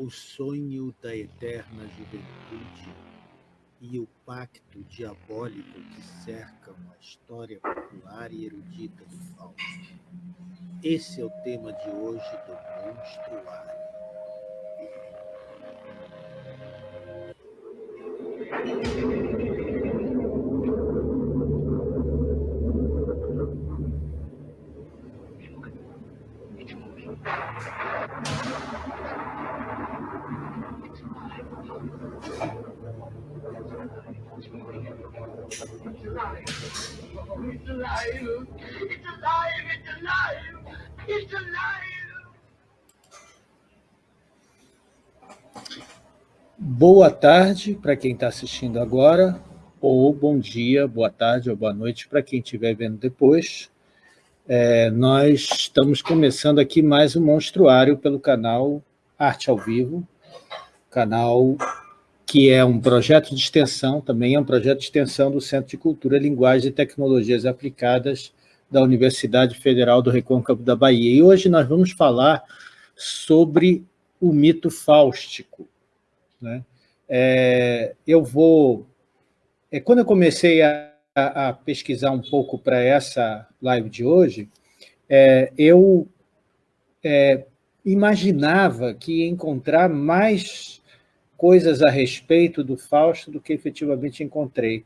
o sonho da eterna juventude e o pacto diabólico que cercam a história popular e erudita do Fausto. Esse é o tema de hoje do Monstruário. Boa tarde para quem está assistindo agora, ou bom dia, boa tarde ou boa noite para quem estiver vendo depois. É, nós estamos começando aqui mais um Monstruário pelo canal Arte ao Vivo, canal que é um projeto de extensão, também é um projeto de extensão do Centro de Cultura, Linguagem e Tecnologias Aplicadas da Universidade Federal do Recôncavo da Bahia. E hoje nós vamos falar sobre o mito fáustico. Né? É, eu vou... É, quando eu comecei a, a pesquisar um pouco para essa live de hoje, é, eu é, imaginava que ia encontrar mais coisas a respeito do Fausto do que efetivamente encontrei.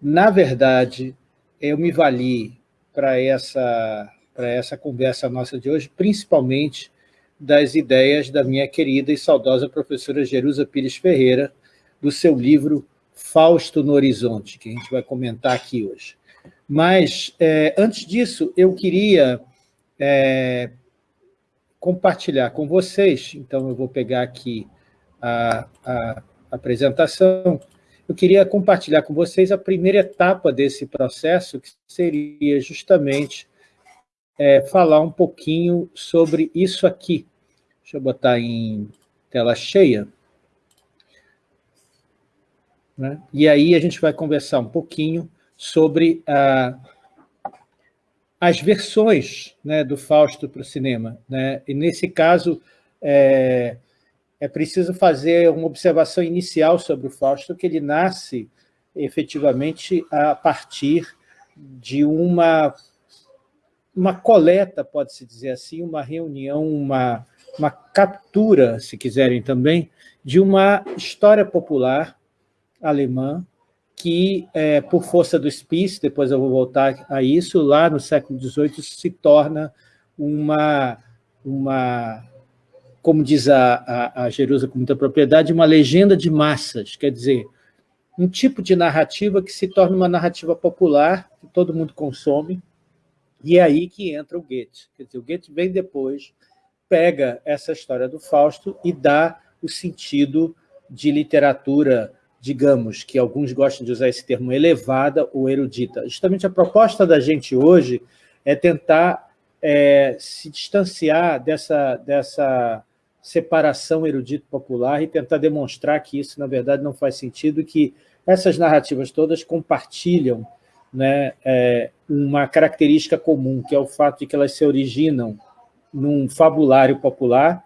Na verdade, eu me vali para essa, para essa conversa nossa de hoje, principalmente das ideias da minha querida e saudosa professora Jerusa Pires Ferreira, do seu livro Fausto no Horizonte, que a gente vai comentar aqui hoje. Mas, é, antes disso, eu queria é, compartilhar com vocês, então eu vou pegar aqui a, a apresentação, eu queria compartilhar com vocês a primeira etapa desse processo, que seria justamente é, falar um pouquinho sobre isso aqui. Deixa eu botar em tela cheia. Né? E aí a gente vai conversar um pouquinho sobre as versões né, do Fausto para o cinema. Né? E, nesse caso, é, é preciso fazer uma observação inicial sobre o Fausto, que ele nasce efetivamente a partir de uma, uma coleta, pode-se dizer assim, uma reunião, uma, uma captura, se quiserem também, de uma história popular alemã que, é, por força do Spitz, depois eu vou voltar a isso, lá no século XVIII se torna uma, uma como diz a, a, a Jerusa com muita propriedade, uma legenda de massas, quer dizer, um tipo de narrativa que se torna uma narrativa popular, que todo mundo consome, e é aí que entra o Goethe. Quer dizer, o Goethe vem depois, pega essa história do Fausto e dá o sentido de literatura, digamos, que alguns gostam de usar esse termo, elevada ou erudita. Justamente a proposta da gente hoje é tentar é, se distanciar dessa, dessa separação erudito popular e tentar demonstrar que isso, na verdade, não faz sentido, que essas narrativas todas compartilham né, é, uma característica comum, que é o fato de que elas se originam num fabulário popular,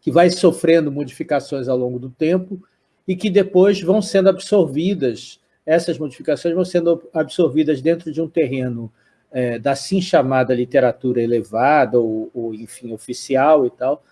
que vai sofrendo modificações ao longo do tempo e que depois vão sendo absorvidas, essas modificações vão sendo absorvidas dentro de um terreno é, da assim chamada literatura elevada, ou, ou enfim, oficial e tal,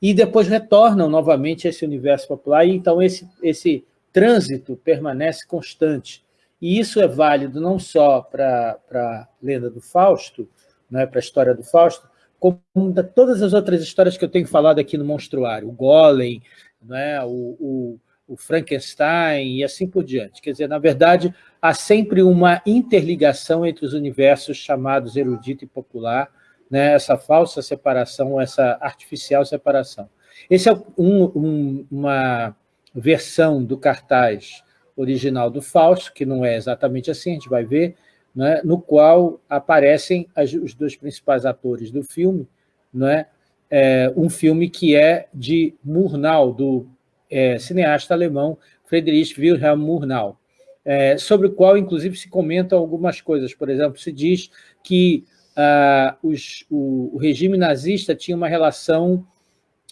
e depois retornam novamente a esse universo popular, e então esse, esse trânsito permanece constante. E isso é válido não só para a lenda do Fausto, né, para a história do Fausto, como da, todas as outras histórias que eu tenho falado aqui no Monstruário, o Golem, né, o, o, o Frankenstein e assim por diante. Quer dizer, na verdade, há sempre uma interligação entre os universos chamados erudito e popular, né, essa falsa separação, essa artificial separação. Esse é um, um, uma versão do cartaz original do Fausto, que não é exatamente assim, a gente vai ver, né, no qual aparecem as, os dois principais atores do filme, né, é, um filme que é de Murnau, do é, cineasta alemão Friedrich Wilhelm Murnau, é, sobre o qual, inclusive, se comentam algumas coisas. Por exemplo, se diz que ah, os, o, o, regime nazista tinha uma relação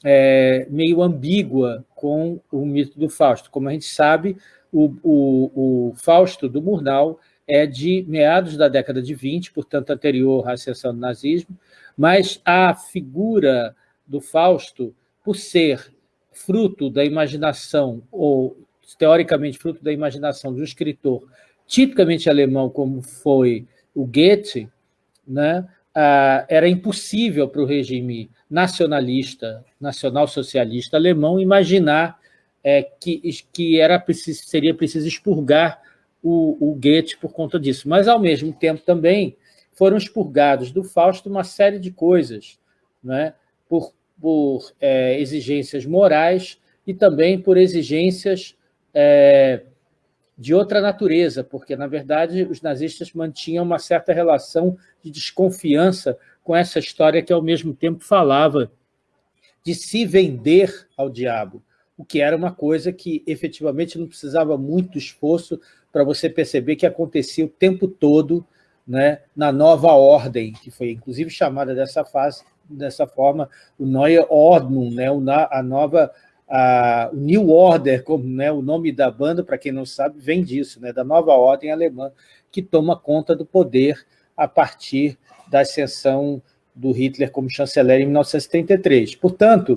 é, meio ambígua com o mito do Fausto. Como a gente sabe, o, o, o Fausto do Murnau é de meados da década de 20, portanto anterior à ascensão do nazismo, mas a figura do Fausto, por ser fruto da imaginação, ou teoricamente fruto da imaginação de um escritor tipicamente alemão, como foi o Goethe, né, era impossível para o regime nacionalista, nacional-socialista alemão imaginar é, que, que era seria preciso expurgar o, o Goethe por conta disso. Mas, ao mesmo tempo, também foram expurgados do Fausto uma série de coisas, né? por, por é, exigências morais e também por exigências é, de outra natureza, porque, na verdade, os nazistas mantinham uma certa relação de desconfiança com essa história que, ao mesmo tempo, falava de se vender ao diabo, o que era uma coisa que, efetivamente, não precisava muito esforço para você perceber que acontecia o tempo todo né, na nova ordem, que foi inclusive chamada dessa, fase, dessa forma, o Neue Ordnung, né, a nova, o New Order, como né, o nome da banda, para quem não sabe, vem disso, né, da nova ordem alemã, que toma conta do poder a partir da ascensão do Hitler como chanceler em 1933. Portanto,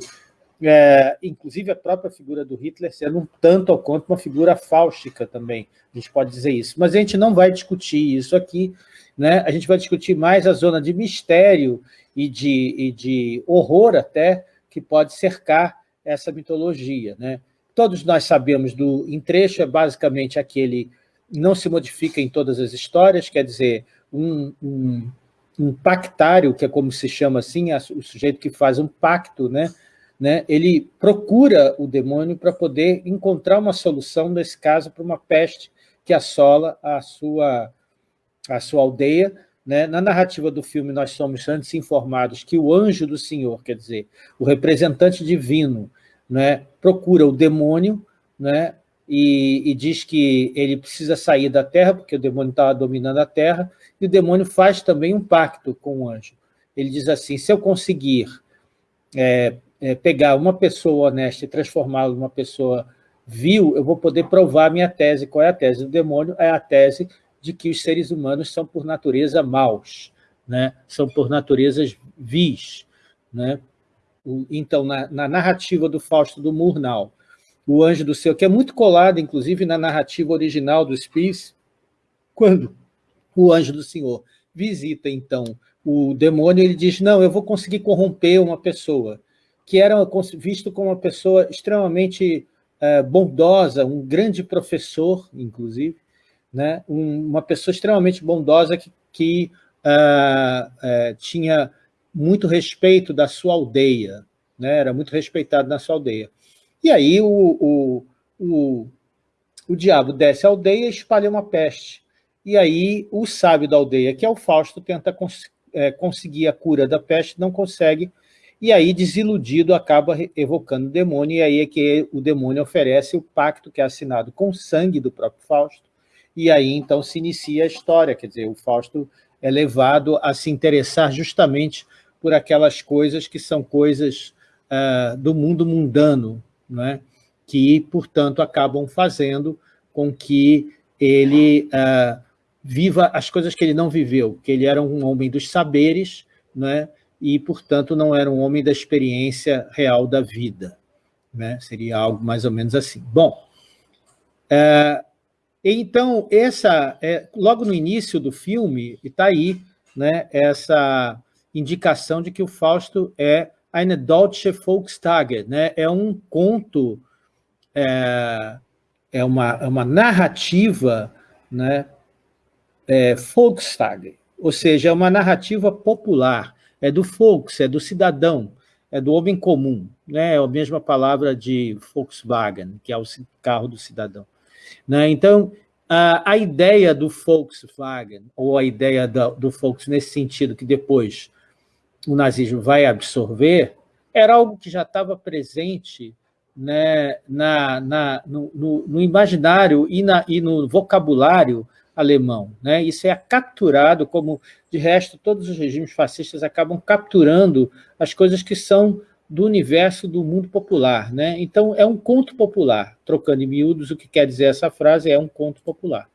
é, inclusive a própria figura do Hitler sendo um tanto ao quanto uma figura fáustica também, a gente pode dizer isso. Mas a gente não vai discutir isso aqui, né? a gente vai discutir mais a zona de mistério e de, e de horror até que pode cercar essa mitologia. Né? Todos nós sabemos do entrecho, é basicamente aquele não se modifica em todas as histórias, quer dizer, um, um, um pactário, que é como se chama assim, o sujeito que faz um pacto, né? Né, ele procura o demônio para poder encontrar uma solução, nesse caso, para uma peste que assola a sua a sua aldeia. Né? Na narrativa do filme, nós somos antes informados que o anjo do Senhor, quer dizer, o representante divino, né, procura o demônio né, e, e, diz que ele precisa sair da terra, porque o demônio estava dominando a terra, e o demônio faz também um pacto com o anjo. Ele diz assim, se eu conseguir é, é, pegar uma pessoa honesta e transformá-la numa pessoa vil, eu vou poder provar minha tese. Qual é a tese do demônio? É a tese de que os seres humanos são, por natureza, maus, né? são, por natureza, vis. Né? Então, na, na, narrativa do Fausto do Murnau, o Anjo do Céu, que é muito colado, inclusive, na narrativa original do Spies, quando o Anjo do Senhor visita, então, o demônio, ele diz, não, eu vou conseguir corromper uma pessoa, que era visto como uma pessoa extremamente uh, bondosa, um grande professor, inclusive, né? Um, uma pessoa extremamente bondosa que, que uh, uh, tinha muito respeito da sua aldeia, né? era muito respeitado na sua aldeia. E aí o, o, o, o diabo desce a aldeia e espalha uma peste. E aí o sábio da aldeia, que é o Fausto, tenta cons é, conseguir a cura da peste, não consegue, e aí, desiludido, acaba evocando o demônio, e aí é que o demônio oferece o pacto que é assinado com o sangue do próprio Fausto, e aí então se inicia a história, quer dizer, o Fausto é levado a se interessar justamente por aquelas coisas que são coisas uh, do mundo mundano, né? que, portanto, acabam fazendo com que ele uh, viva as coisas que ele não viveu, que ele era um homem dos saberes, né? e, portanto, não era um homem da experiência real da vida. Né? Seria algo mais ou menos assim. Bom, uh, então, essa, é, logo no início do filme, está aí né, essa indicação de que o Fausto é eine deutsche Volkstage, né, é um conto, é, é, uma, é uma narrativa né, é, Volkstage, ou seja, é uma narrativa popular, é do Volks, é do cidadão, é do homem comum, né, é a mesma palavra de Volkswagen, que é o carro do cidadão. Né? Então, a, a, ideia do Volkswagen, ou a ideia do Volks nesse sentido, que depois o nazismo vai absorver, era algo que já estava presente né, na, na, no, no, no, imaginário e, na, e no vocabulário alemão. Né? Isso é capturado, como, de resto, todos os regimes fascistas acabam capturando as coisas que são do universo do mundo popular. Né? Então, é um conto popular. Trocando em miúdos, o que quer dizer essa frase é um conto popular.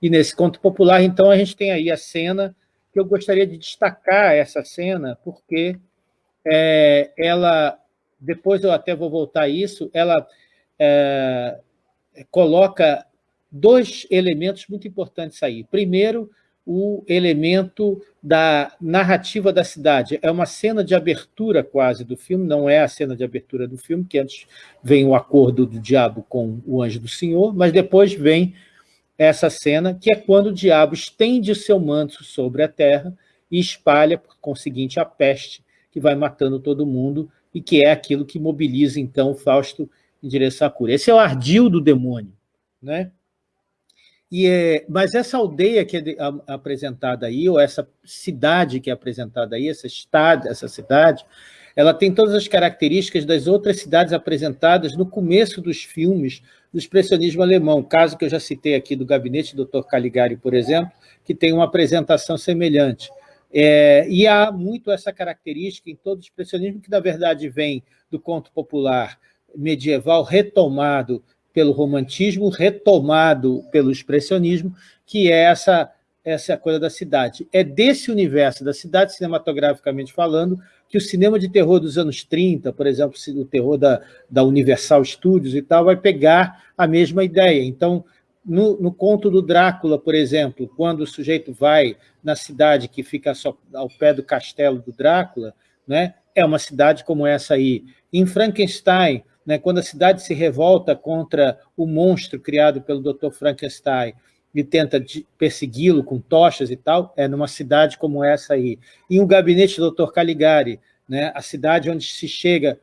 E nesse conto popular, então, a gente tem aí a cena, que eu gostaria de destacar essa cena, porque é, ela, depois eu até vou voltar a isso, ela é, coloca dois elementos muito importantes aí. Primeiro, o elemento da narrativa da cidade. É uma cena de abertura quase do filme, não é a cena de abertura do filme, que antes vem o acordo do diabo com o anjo do Senhor, mas depois vem essa cena, que é quando o diabo estende seu manto sobre a terra e espalha, por conseguinte, a peste, que vai matando todo mundo, e que é aquilo que mobiliza, então, Fausto em direção à cura. Esse é o ardil do demônio. Né? E é, mas essa aldeia que é de, a, apresentada aí, ou essa cidade que é apresentada aí, essa, estado, essa cidade, ela tem todas as características das outras cidades apresentadas no começo dos filmes do expressionismo alemão, caso que eu já citei aqui do gabinete do Dr. Caligari, por exemplo, que tem uma apresentação semelhante. É, e há muito essa característica em todo o expressionismo, que na verdade vem do conto popular medieval retomado pelo romantismo, retomado pelo expressionismo, que é essa, essa coisa da cidade. É desse universo da cidade, cinematograficamente falando, que o cinema de terror dos anos 30, por exemplo, o terror da, da Universal Studios e tal, vai pegar a mesma ideia. Então, no, no, conto do Drácula, por exemplo, quando o sujeito vai na cidade que fica só ao pé do castelo do Drácula, né, é uma cidade como essa aí. Em Frankenstein, né, quando a cidade se revolta contra o monstro criado pelo Dr. Frankenstein e tenta persegui-lo com tochas e tal, é numa cidade como essa aí. E o gabinete do Dr. Caligari, né, a cidade onde se chega,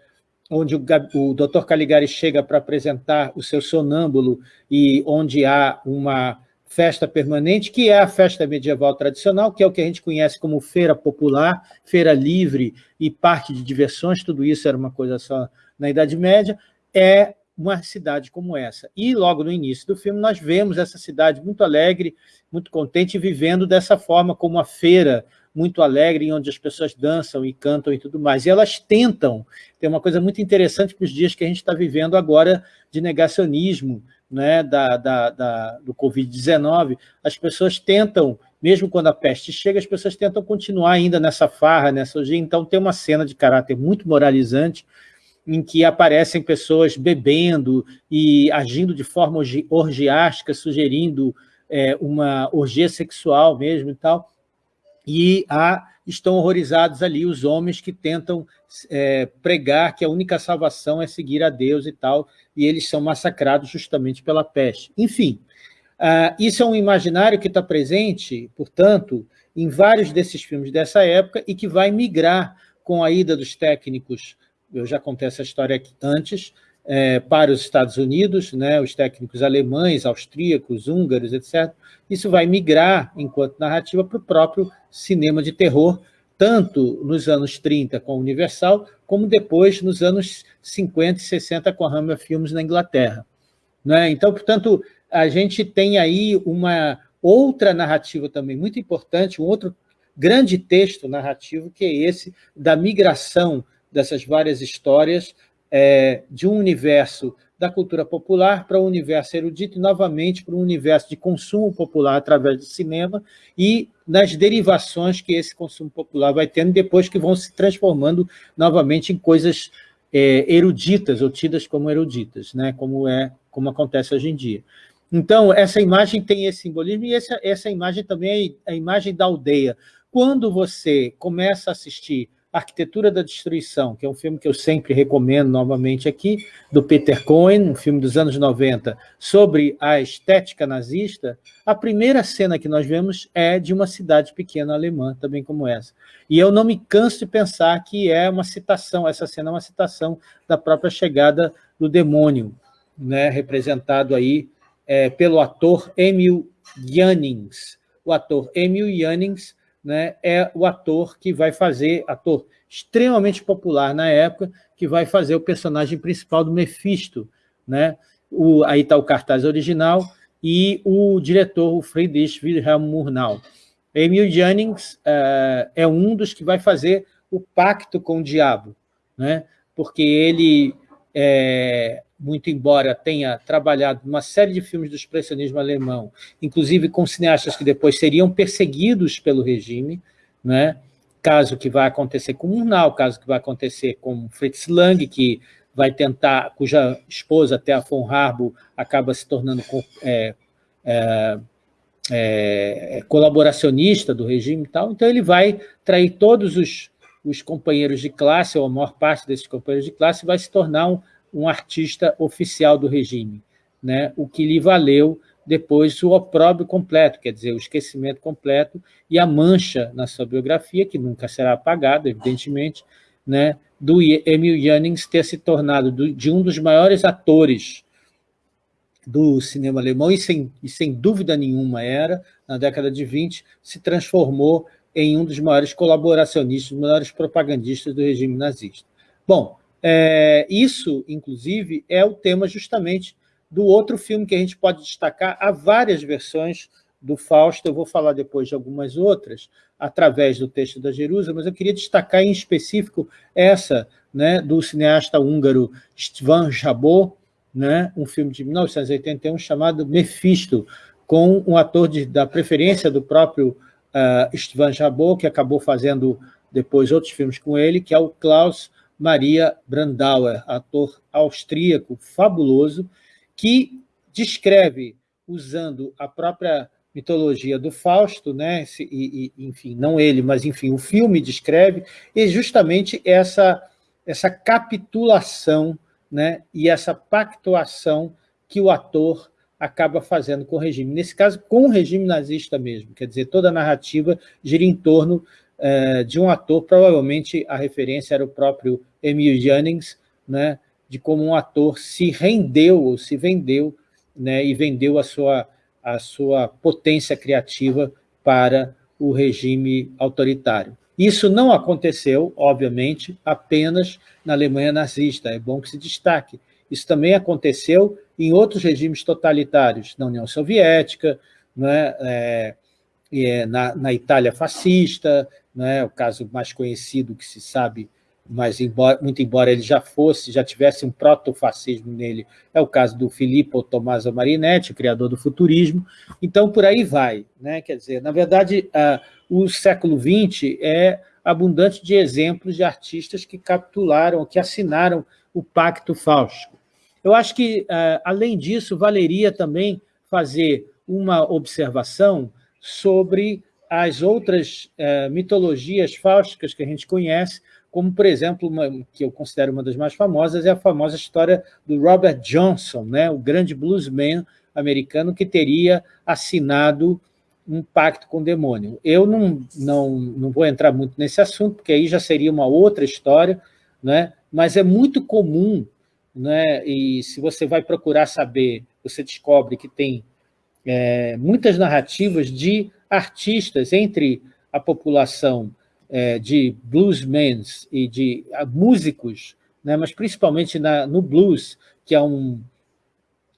onde o, o Dr. Caligari chega para apresentar o seu sonâmbulo e onde há uma festa permanente, que é a festa medieval tradicional, que é o que a gente conhece como feira popular, feira livre e parque de diversões, tudo isso era uma coisa só na Idade Média, é uma cidade como essa. E logo no início do filme nós vemos essa cidade muito alegre, muito contente, vivendo dessa forma como uma feira muito alegre, onde as pessoas dançam e cantam e tudo mais. E elas tentam, tem uma coisa muito interessante para os dias que a gente está vivendo agora de negacionismo, né, da, da, da do Covid-19, as pessoas tentam, mesmo quando a peste chega, as pessoas tentam continuar ainda nessa farra, nessa orgia. Então tem uma cena de caráter muito moralizante, em que aparecem pessoas bebendo e agindo de forma orgiástica, sugerindo é, uma orgia sexual mesmo e tal, e há, estão horrorizados ali os homens que tentam é, pregar que a única salvação é seguir a Deus e tal, e eles são massacrados justamente pela peste. Enfim, uh, isso é um imaginário que está presente, portanto, em vários desses filmes dessa época e que vai migrar com a ida dos técnicos eu já contei essa história aqui antes, é, para os Estados Unidos, né, os técnicos alemães, austríacos, húngaros, etc. Isso vai migrar, enquanto narrativa, para o próprio cinema de terror, tanto nos anos 30 com a Universal, como depois nos anos 50 e 60 com a Hammer Films na Inglaterra. Né? Então, portanto, a gente tem aí uma outra narrativa também muito importante, um outro grande texto narrativo, que é esse da migração dessas várias histórias é, de um universo da cultura popular para o um universo erudito e, novamente, para um universo de consumo popular através do cinema e nas derivações que esse consumo popular vai tendo depois que vão se transformando novamente em coisas é, eruditas ou tidas como eruditas, né? como, é, como acontece hoje em dia. Então, essa imagem tem esse simbolismo e essa, essa imagem também é a imagem da aldeia. Quando você começa a assistir Arquitetura da Destruição, que é um filme que eu sempre recomendo novamente aqui, do Peter Cohen, um filme dos anos 90, sobre a estética nazista, a primeira cena que nós vemos é de uma cidade pequena alemã, também como essa. E eu não me canso de pensar que é uma citação, essa cena é uma citação da própria chegada do demônio, né, representado aí é, pelo ator Emil Jannings. O ator Emil Jannings né, é o ator que vai fazer, ator extremamente popular na época, que vai fazer o personagem principal do Mephisto. Né? O, aí está o cartaz original e o diretor, o Friedrich Wilhelm Murnau. Emil Jannings uh, é um dos que vai fazer o pacto com o diabo. Né? porque ele, é, muito embora tenha trabalhado uma série de filmes do expressionismo alemão, inclusive com cineastas que depois seriam perseguidos pelo regime, né? caso que vai acontecer com Murnau, caso que vai acontecer com Fritz Lang, que vai tentar, cuja esposa, Thea von Harbo, acaba se tornando é, é, é, colaboracionista do regime e tal, então ele vai trair todos os, os companheiros de classe, ou a maior parte desses companheiros de classe, vai se tornar um, um artista oficial do regime, né? o que lhe valeu depois o opróbrio completo, quer dizer, o esquecimento completo e a mancha na sua biografia, que nunca será apagada, evidentemente, né, do Emil Jannings ter se tornado de um dos maiores atores do cinema alemão, e sem, e sem dúvida nenhuma era, na década de 20, se transformou em um dos maiores colaboracionistas, dos maiores propagandistas do regime nazista. Bom, é, isso, inclusive, é o tema justamente do outro filme que a gente pode destacar. Há várias versões do Fausto, eu vou falar depois de algumas outras, através do texto da Jerusa, mas eu queria destacar em específico essa, né, do cineasta húngaro Stvan Jabot, né, um filme de 1981 chamado Mephisto, com um ator de, da preferência do próprio uh, Stvan Jabot, que acabou fazendo depois outros filmes com ele, que é o Klaus Maria Brandauer, ator austríaco fabuloso, que descreve, usando a própria mitologia do Fausto, né? E, e, enfim, não ele, mas enfim, o filme descreve, e justamente essa, essa capitulação né? e essa pactuação que o ator acaba fazendo com o regime. Nesse caso, com o regime nazista mesmo, quer dizer, toda a narrativa gira em torno eh, de um ator, provavelmente a referência era o próprio Emil Jannings, né? de como um ator se rendeu ou se vendeu né? e vendeu a sua a sua potência criativa para o regime autoritário. Isso não aconteceu, obviamente, apenas na Alemanha nazista, é bom que se destaque. Isso também aconteceu em outros regimes totalitários, na União Soviética, né, é, na, na, Itália fascista, né, o caso mais conhecido que se sabe mas embora, muito embora ele já fosse, já tivesse um protofascismo nele, é o caso do Filippo Tommaso Marinetti, criador do futurismo, então por aí vai. Né? Quer dizer, na verdade, o século XX é abundante de exemplos de artistas que capitularam, que assinaram o Pacto Fausto. Eu acho que, além disso, valeria também fazer uma observação sobre as outras uh, mitologias fáusticas que a gente conhece, como, por exemplo, uma, que eu considero uma das mais famosas, é a famosa história do Robert Johnson, né, o grande bluesman americano que teria assinado um pacto com o demônio. Eu não, não, não vou entrar muito nesse assunto, porque aí já seria uma outra história, né, mas é muito comum, né, e se você vai procurar saber, você descobre que tem é, muitas narrativas de artistas entre a população é, de bluesmen e de músicos, né, mas principalmente na, no blues, que é um,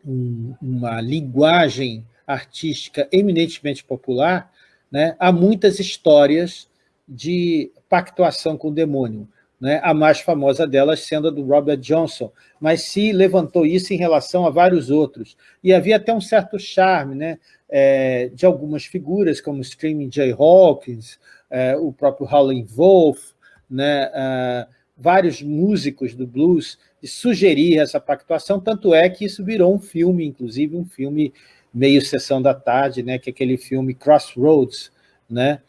um, uma linguagem artística eminentemente popular, né, há muitas histórias de pactuação com o demônio. Né, a mais famosa delas sendo a do Robert Johnson, mas se levantou isso em relação a vários outros. E havia até um certo charme né, é, de algumas figuras, como Screaming Jay Hawkins, é, o próprio Howlin' Wolf, né, é, vários músicos do blues, de sugerir essa pactuação, tanto é que isso virou um filme, inclusive um filme meio sessão da tarde, né, que é aquele filme Crossroads, né,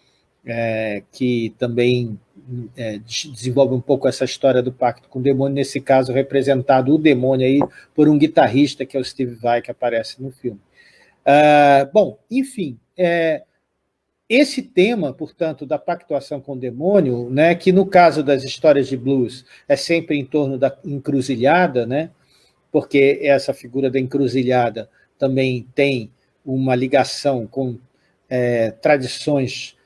é, que também é, desenvolve um pouco essa história do pacto com o demônio, nesse caso representado o demônio aí por um guitarrista, que é o Steve Vai, que aparece no filme. Uh, bom, enfim, é, esse tema, portanto, da pactuação com o demônio, né, que no caso das histórias de blues é sempre em torno da encruzilhada, né, porque essa figura da encruzilhada também tem uma ligação com é, tradições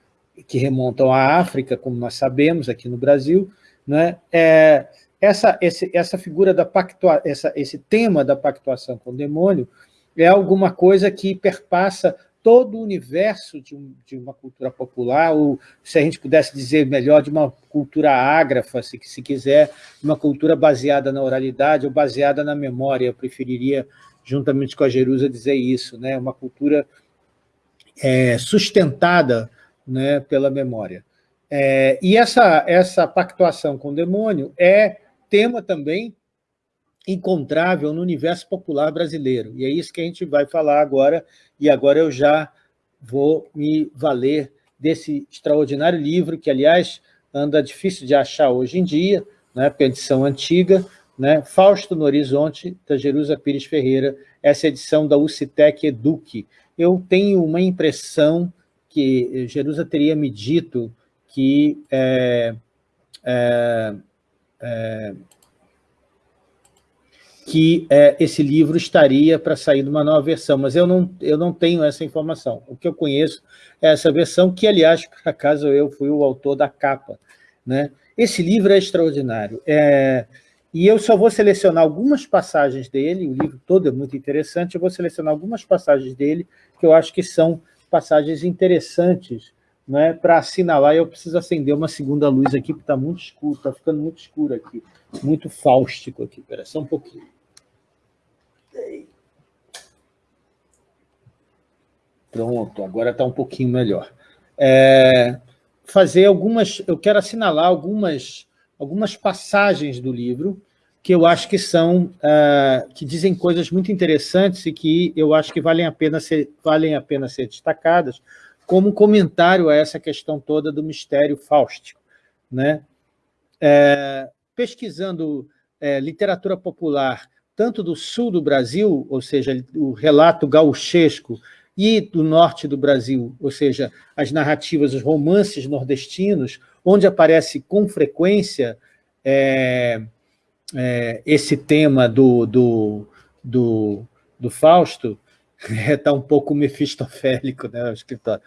que remontam à África, como nós sabemos aqui no Brasil, né, é, essa, esse, essa figura da pactua, essa, esse tema da pactuação com o demônio é alguma coisa que perpassa todo o universo de, um, de, uma cultura popular, ou se a gente pudesse dizer melhor, de uma cultura ágrafa, se, se quiser, uma cultura baseada na oralidade ou baseada na memória. Eu preferiria, juntamente com a Jerusa, dizer isso, né? uma cultura é, sustentada né, pela memória. É, e essa, essa pactuação com o demônio é tema também encontrável no universo popular brasileiro. E é isso que a gente vai falar agora, e agora eu já vou me valer desse extraordinário livro, que, aliás, anda difícil de achar hoje em dia, né, porque é edição antiga, né, Fausto no Horizonte, da Jerusa Pires Ferreira, essa edição da UCITEC Eduque. Eu tenho uma impressão que Jerusa teria me dito que é, é, é, que é, esse livro estaria para sair numa nova versão, mas eu não, eu não tenho essa informação. O que eu conheço é essa versão, que, aliás, por acaso eu fui o autor da capa. Né? Esse livro é extraordinário. É, e eu só vou selecionar algumas passagens dele, o livro todo é muito interessante, eu vou selecionar algumas passagens dele que eu acho que são passagens interessantes né, para assinalar, eu preciso acender uma segunda luz aqui, porque está muito escuro, está ficando muito escuro aqui, muito fáustico aqui. Espera só um pouquinho. Pronto, agora está um pouquinho melhor. É, fazer algumas, eu quero assinalar algumas, algumas passagens do livro que eu acho que são, uh, que dizem coisas muito interessantes e que eu acho que valem a pena ser, valem a pena ser destacadas como comentário a essa questão toda do mistério fáustico. Né? É, pesquisando é, literatura popular tanto do sul do Brasil, ou seja, o relato gauchesco, e do norte do Brasil, ou seja, as narrativas, os romances nordestinos, onde aparece com frequência é, é, esse tema do, do, do, do Fausto, está um pouco mefistofélico, né, o escritório.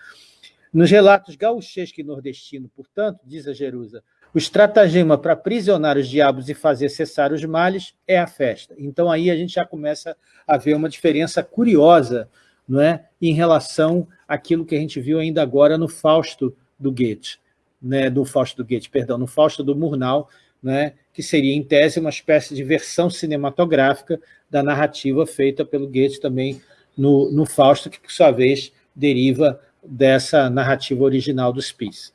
Nos relatos gauchesco e nordestino, portanto, diz a Jerusa, o estratagema para aprisionar os diabos e fazer cessar os males é a festa. Então, aí a gente já começa a ver uma diferença curiosa não é, em relação àquilo que a gente viu ainda agora no Fausto do Goethe, né, do Fausto do Goethe, perdão, no Fausto do Murnau, né, que seria, em tese, uma espécie de versão cinematográfica da narrativa feita pelo Goethe também no, no Fausto, que, por sua vez, deriva dessa narrativa original dos Spis.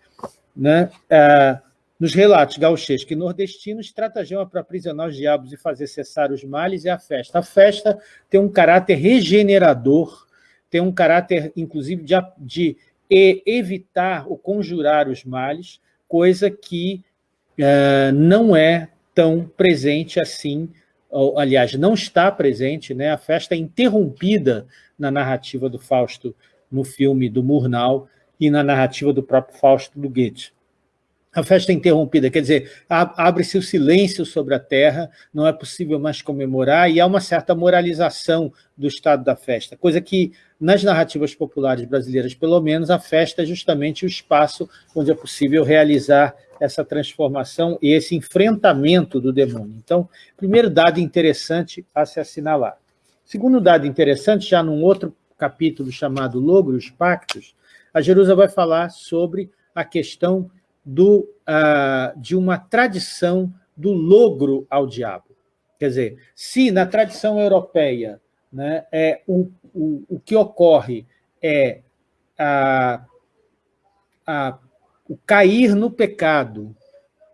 Né? Ah, nos relatos gauchescos e nordestinos, estratagema para aprisionar os diabos e fazer cessar os males é a festa. A festa tem um caráter regenerador, tem um caráter, inclusive, de, de evitar ou conjurar os males, coisa que uh, não é tão presente assim, ou, aliás, não está presente, né? a festa é interrompida na narrativa do Fausto no filme do Murnau e na narrativa do próprio Fausto do Goethe. A festa é interrompida, quer dizer, abre-se o silêncio sobre a terra, não é possível mais comemorar, e há uma certa moralização do estado da festa, coisa que, nas narrativas populares brasileiras, pelo menos, a festa é justamente o espaço onde é possível realizar essa transformação e esse enfrentamento do demônio. Então, primeiro dado interessante a se assinalar. Segundo dado interessante, já num outro capítulo chamado Logro os Pactos, a Jerusa vai falar sobre a questão do, uh, de uma tradição do logro ao diabo. Quer dizer, se na tradição europeia né, é, o, o, o que ocorre é a, a, o cair no pecado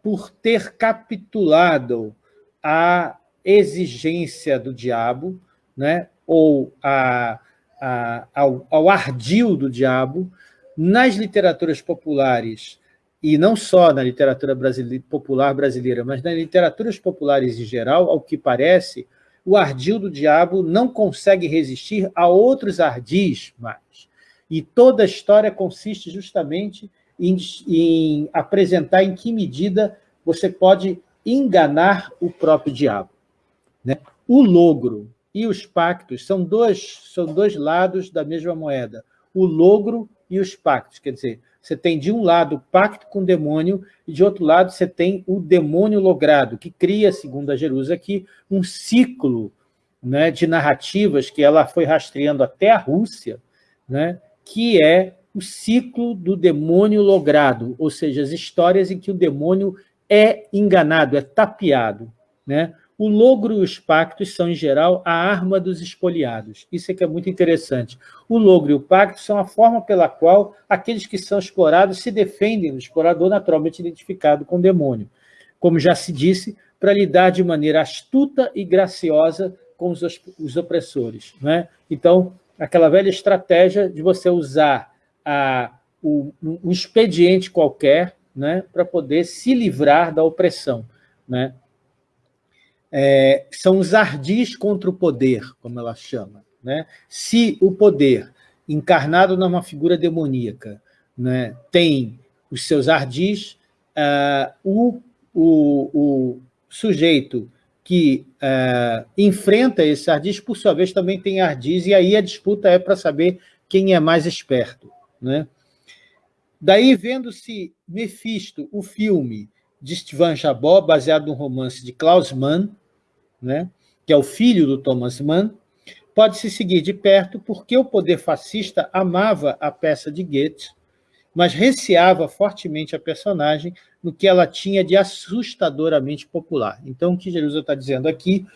por ter capitulado à exigência do diabo, né, ou a, a, ao, ao ardil do diabo, nas literaturas populares, e não só na literatura brasileira, popular brasileira, mas nas literaturas populares em geral, ao que parece, o ardil do diabo não consegue resistir a outros ardis mais. E toda a história consiste justamente em, em apresentar em que medida você pode enganar o próprio diabo. Né? O logro, e os pactos são dois, são dois lados da mesma moeda, o logro e os pactos. Quer dizer, você tem de um lado o pacto com o demônio e de outro lado você tem o demônio logrado, que cria, segundo a Jerusa aqui, um ciclo né, de narrativas que ela foi rastreando até a Rússia, né, que é o ciclo do demônio logrado, ou seja, as histórias em que o demônio é enganado, é tapeado. Né? O logro e os pactos são, em geral, a arma dos espoliados. Isso é que é muito interessante. O logro e o pacto são a forma pela qual aqueles que são explorados se defendem do explorador naturalmente identificado com o demônio. Como já se disse, para lidar de maneira astuta e graciosa com os, os opressores. Né? Então, aquela velha estratégia de você usar a, o, um expediente qualquer né, para poder se livrar da opressão. Né? É, são os ardis contra o poder, como ela chama. Né? Se o poder, encarnado numa figura demoníaca, né, tem os seus ardis, uh, o, o, o, sujeito que uh, enfrenta esses ardis, por sua vez, também tem ardis, e aí a disputa é para saber quem é mais esperto. Né? Daí, vendo-se Mephisto, o filme de Stefan Jabó, baseado no romance de Klaus Mann, né, que é o filho do Thomas Mann, pode-se seguir de perto porque o poder fascista amava a peça de Goethe, mas receava fortemente a personagem no que ela tinha de assustadoramente popular. Então, o que Jesus está dizendo aqui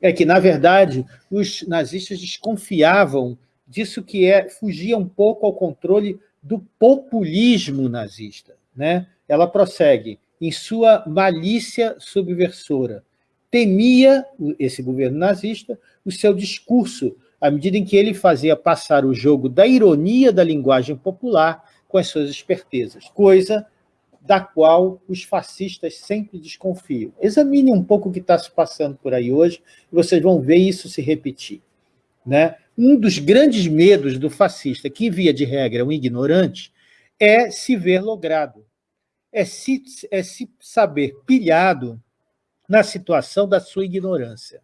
é que, na verdade, os nazistas desconfiavam disso que é, fugia um pouco ao controle do populismo nazista. Né? Ela prossegue, em sua malícia subversora, temia, esse governo nazista, o seu discurso, à medida em que ele fazia passar o jogo da ironia da linguagem popular com as suas espertezas, coisa da qual os fascistas sempre desconfiam. Examine um pouco o que está se passando por aí hoje, e vocês vão ver isso se repetir. Né? Um dos grandes medos do fascista, que via de regra um ignorante, é se ver logrado, é se, é se saber pilhado na situação da sua ignorância.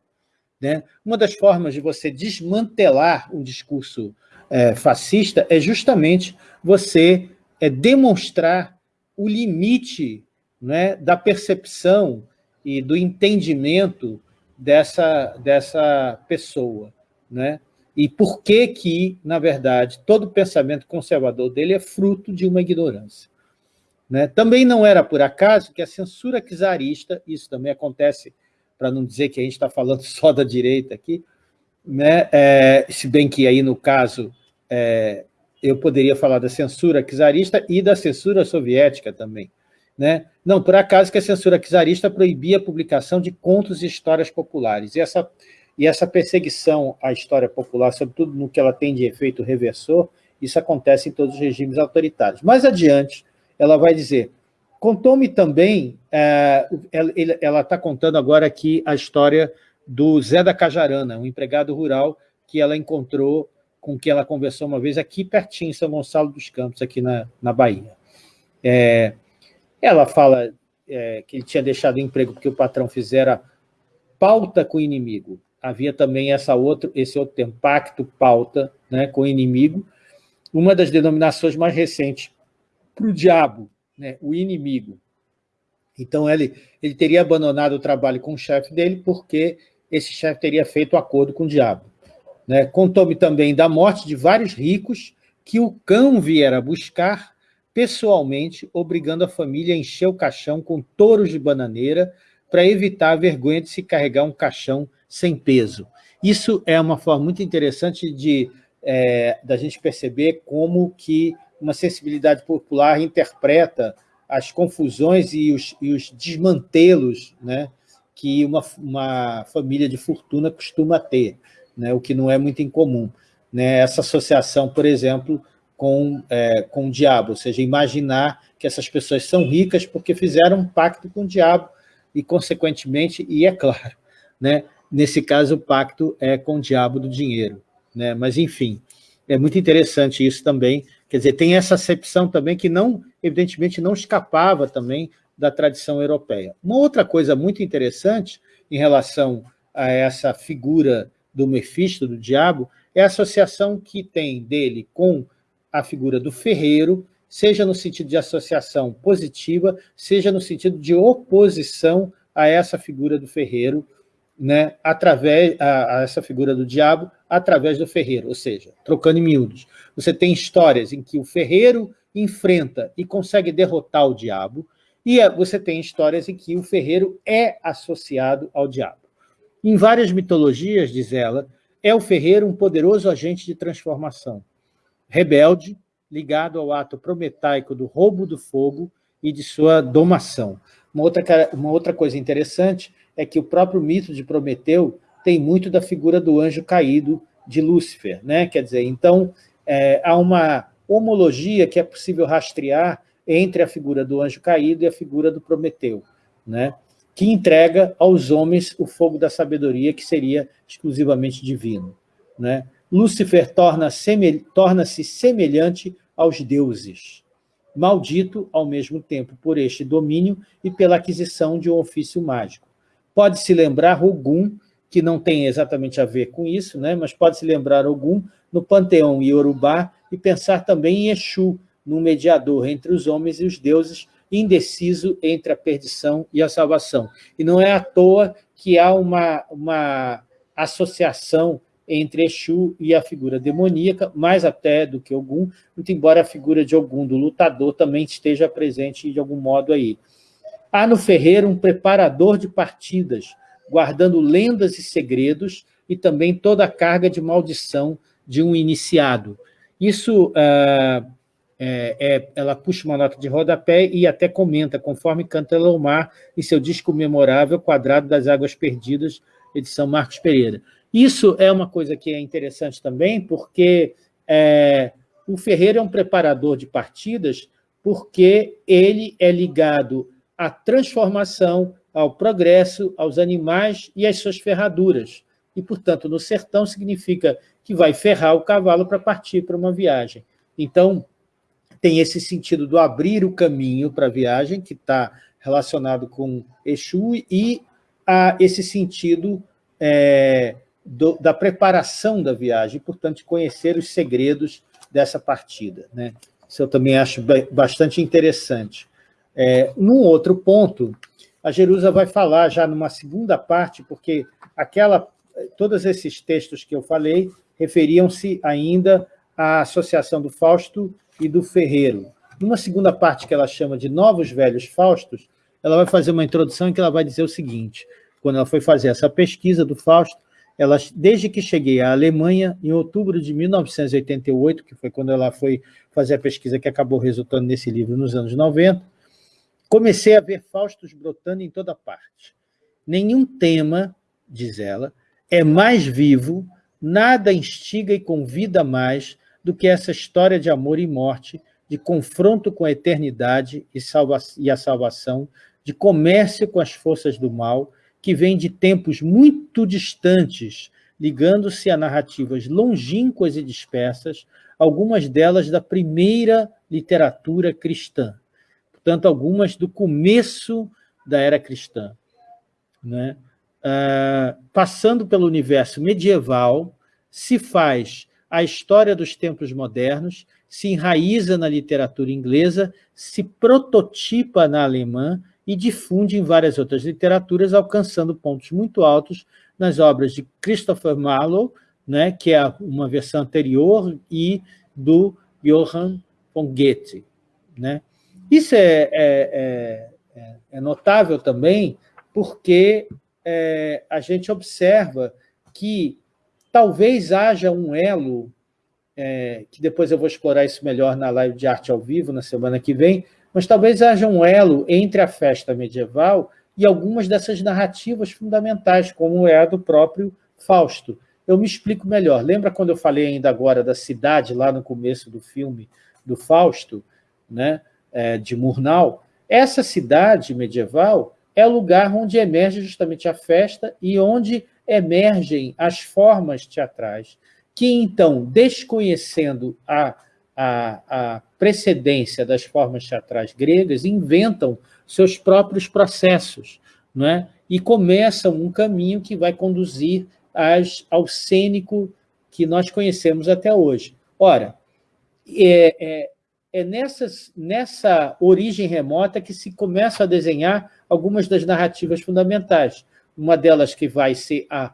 Né? Uma das formas de você desmantelar um discurso é, fascista é justamente você é, demonstrar o limite né, da percepção e do entendimento dessa, dessa pessoa. Né? E por que que, na verdade, todo pensamento conservador dele é fruto de uma ignorância. Né? Também não era por acaso que a censura czarista, isso também acontece, para não dizer que a gente está falando só da direita aqui, né? É, se bem que aí, no caso, é, eu poderia falar da censura czarista e da censura soviética também. Né? Não, por acaso que a censura czarista proibia a publicação de contos e histórias populares. E essa, e essa perseguição à história popular, sobretudo no que ela tem de efeito reversor, isso acontece em todos os regimes autoritários. Mais adiante, ela vai dizer, contou-me também, é, ela está contando agora aqui a história do Zé da Cajarana, um empregado rural que ela encontrou, com quem ela conversou uma vez aqui pertinho, em São Gonçalo dos Campos, aqui na, na Bahia. É, ela fala é, que ele tinha deixado o emprego porque o patrão fizera pauta com o inimigo. Havia também essa outro, esse outro termo, pacto, pauta né, com o inimigo. Uma das denominações mais recentes para o diabo, né, o inimigo. Então, ele, ele teria abandonado o trabalho com o chefe dele porque esse chefe teria feito acordo com o diabo. Né? Contou-me também da morte de vários ricos que o cão viera buscar pessoalmente, obrigando a família a encher o caixão com touros de bananeira para evitar a vergonha de se carregar um caixão sem peso. Isso é uma forma muito interessante de é, da gente perceber como que uma sensibilidade popular interpreta as confusões e os, e os desmantelos né, que uma, uma família de fortuna costuma ter, né, o que não é muito incomum. Né, essa associação, por exemplo, com, é, com o diabo, ou seja, imaginar que essas pessoas são ricas porque fizeram um pacto com o diabo e, consequentemente, e é claro, né, nesse caso o pacto é com o diabo do dinheiro. Né, mas, enfim, é muito interessante isso também, Quer dizer, tem essa acepção também que não, evidentemente, não escapava também da tradição europeia. Uma outra coisa muito interessante em relação a essa figura do Mefisto, do diabo, é a associação que tem dele com a figura do ferreiro, seja no sentido de associação positiva, seja no sentido de oposição a essa figura do ferreiro, né, através a, a essa figura do diabo, através do ferreiro, ou seja, trocando em miúdos. Você tem histórias em que o ferreiro enfrenta e consegue derrotar o diabo, e você tem histórias em que o ferreiro é associado ao diabo. Em várias mitologias, diz ela, é o ferreiro um poderoso agente de transformação, rebelde, ligado ao ato prometaico do roubo do fogo e de sua domação. Uma outra, uma outra coisa interessante é que o próprio mito de Prometeu tem muito da figura do anjo caído de Lúcifer. Né? Quer dizer, então, é, há uma homologia que é possível rastrear entre a figura do anjo caído e a figura do Prometeu, né? que entrega aos homens o fogo da sabedoria, que seria exclusivamente divino. Né? Lúcifer torna-se torna semelhante aos deuses, maldito ao mesmo tempo por este domínio e pela aquisição de um ofício mágico. Pode-se lembrar Ogum, que não tem exatamente a ver com isso, né? mas pode-se lembrar Ogum no panteão Yorubá e pensar também em Exu, num mediador entre os homens e os deuses, indeciso entre a perdição e a salvação. E não é à toa que há uma, uma associação entre Exu e a figura demoníaca, mais até do que Ogum, muito embora a figura de Ogum, do lutador, também esteja presente de algum modo aí. Há no ferreiro um preparador de partidas, guardando lendas e segredos, e também toda a carga de maldição de um iniciado. Isso, uh, é, é, ela puxa uma nota de rodapé e até comenta, conforme canta Lomar em seu disco memorável Quadrado das Águas Perdidas, edição Marcos Pereira. Isso é uma coisa que é interessante também, porque é, o Ferreira é um preparador de partidas, porque ele é ligado à transformação, ao progresso, aos animais e às suas ferraduras. E, portanto, no sertão significa que vai ferrar o cavalo para partir para uma viagem. Então, tem esse sentido do abrir o caminho para a viagem, que está relacionado com Exu, e a esse sentido é, do, da preparação da viagem, portanto, conhecer os segredos dessa partida. Né? Isso eu também acho bastante interessante. É, num outro ponto, a Jerusa vai falar já numa segunda parte, porque aquela, todos esses textos que eu falei referiam-se ainda à associação do Fausto e do Ferreiro. Numa segunda parte que ela chama de Novos Velhos Faustos, ela vai fazer uma introdução em que ela vai dizer o seguinte, quando ela foi fazer essa pesquisa do Fausto, ela, desde que cheguei à Alemanha, em outubro de 1988, que foi quando ela foi fazer a pesquisa que acabou resultando nesse livro nos anos 90, comecei a ver Faustos brotando em toda parte. Nenhum tema, diz ela, é mais vivo, nada instiga e convida mais do que essa história de amor e morte, de confronto com a eternidade e, salva e a salvação, de comércio com as forças do mal, que vem de tempos muito distantes, ligando-se a narrativas longínquas e dispersas, algumas delas da primeira literatura cristã, portanto, algumas do começo da era cristã. Né? Uh, passando pelo universo medieval, se faz a história dos tempos modernos, se enraiza na literatura inglesa, se prototipa na alemã e difunde em várias outras literaturas, alcançando pontos muito altos nas obras de Christopher Marlowe, né, que é uma versão anterior, e do Johann von Goethe. Né? Isso é, é, é, é, é notável também porque é, a gente observa que talvez haja um elo, é, que depois eu vou explorar isso melhor na live de arte ao vivo, na semana que vem, mas talvez haja um elo entre a festa medieval e algumas dessas narrativas fundamentais, como é a do próprio Fausto. Eu me explico melhor. Lembra quando eu falei ainda agora da cidade, lá no começo do filme do Fausto, né, de Murnau? Essa cidade medieval é o lugar onde emerge justamente a festa e onde emergem as formas teatrais, que então, desconhecendo a a, a precedência das formas teatrais gregas, inventam seus próprios processos, não é? e começam um caminho que vai conduzir ao cênico que nós conhecemos até hoje. Ora, é, é, é nessas, nessa origem remota que se começa a desenhar algumas das narrativas fundamentais. Uma delas que vai ser a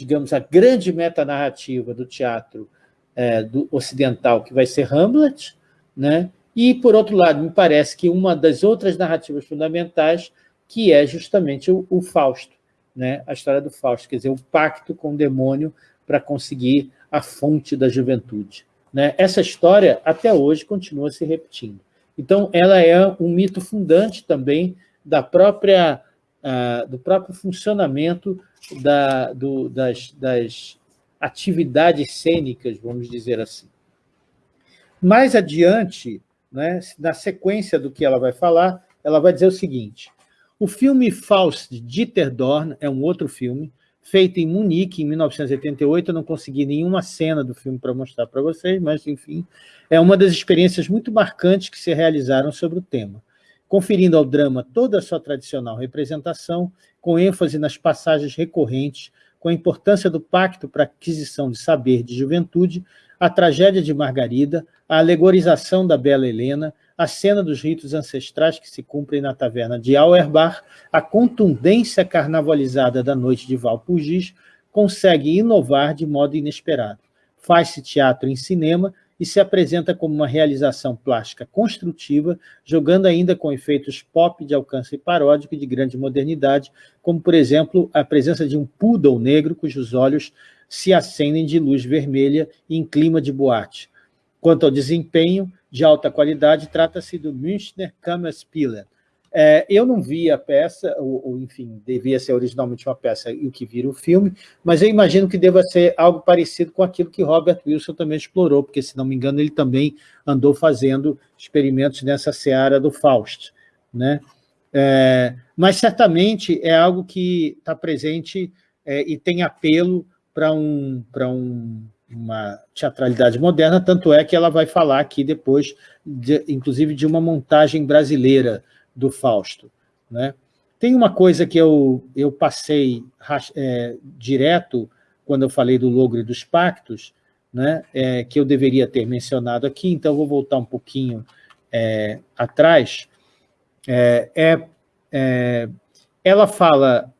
digamos, a grande metanarrativa do teatro é, do ocidental, que vai ser Hamlet, né? e, por outro lado, me parece que uma das outras narrativas fundamentais, que é justamente o, o Fausto, né? a história do Fausto, quer dizer, o pacto com o demônio para conseguir a fonte da juventude. Né? Essa história, até hoje, continua se repetindo. Então, ela é um mito fundante também da própria, uh, do próprio funcionamento da, do, das, das atividades cênicas, vamos dizer assim. Mais adiante, né, na sequência do que ela vai falar, ela vai dizer o seguinte, o filme Faust de Dieter Dorn é um outro filme, feito em Munique, em 1988, eu não consegui nenhuma cena do filme para mostrar para vocês, mas, enfim, é uma das experiências muito marcantes que se realizaram sobre o tema, conferindo ao drama toda a sua tradicional representação, com ênfase nas passagens recorrentes, com a importância do pacto para aquisição de saber de juventude, a tragédia de Margarida, a alegorização da bela Helena, a cena dos ritos ancestrais que se cumprem na taverna de Auerbach, a contundência carnavalizada da noite de Valpurgis, consegue inovar de modo inesperado. Faz-se teatro em cinema e se apresenta como uma realização plástica construtiva, jogando ainda com efeitos pop de alcance paródico e de grande modernidade, como, por exemplo, a presença de um poodle negro cujos olhos se acendem de luz vermelha em clima de boate. Quanto ao desempenho, de alta qualidade, trata-se do Münchner Kammerspiele. É, eu não vi a peça, ou, ou, enfim, devia ser originalmente uma peça e o que vira o filme, mas eu imagino que deva ser algo parecido com aquilo que Robert Wilson também explorou, porque, se não me engano, ele também andou fazendo experimentos nessa seara do Faust. Né? É, mas, certamente, é algo que está presente é, e tem apelo para um, um uma teatralidade moderna, tanto é que ela vai falar aqui depois, de, inclusive, de uma montagem brasileira do Fausto. Né? Tem uma coisa que eu, eu passei é, direto quando eu falei do Logro e dos Pactos, né, é, que eu deveria ter mencionado aqui, então vou voltar um pouquinho é, atrás. É, é, é ela fala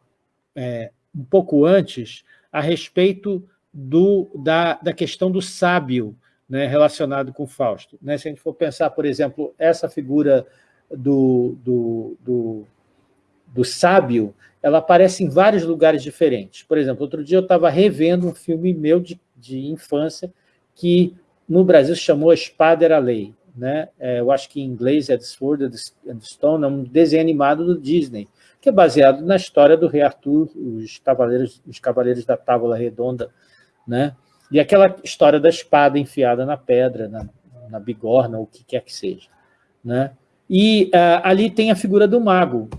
é, um pouco antes a respeito do, da, da questão do sábio né, relacionado com Fausto. Né? Se a gente for pensar, por exemplo, essa figura do, do, do, do sábio, ela aparece em vários lugares diferentes. Por exemplo, outro dia eu estava revendo um filme meu de, de infância que no Brasil se chamou A Espada era a Lei. Né? É, eu acho que em inglês é The Sword and Stone, é um desenho animado do Disney, que é baseado na história do rei Arthur, os cavaleiros, os cavaleiros da Távola Redonda, né? E aquela história da espada enfiada na pedra, na, na bigorna, ou o que quer que seja. Né? E uh, ali tem a figura do mago.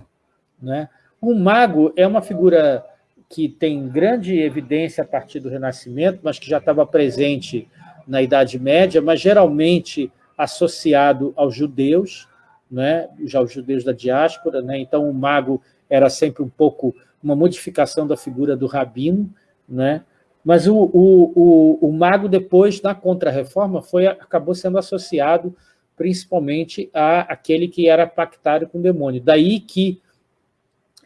Né? O mago é uma figura que tem grande evidência a partir do Renascimento, mas que já estava presente na Idade Média, mas geralmente associado aos judeus, né? já os judeus da diáspora. Né? Então, o mago era sempre um pouco uma modificação da figura do rabino, né? Mas o, o, o, o mago, depois, na Contra-Reforma, acabou sendo associado principalmente a aquele que era pactário com o demônio. Daí que,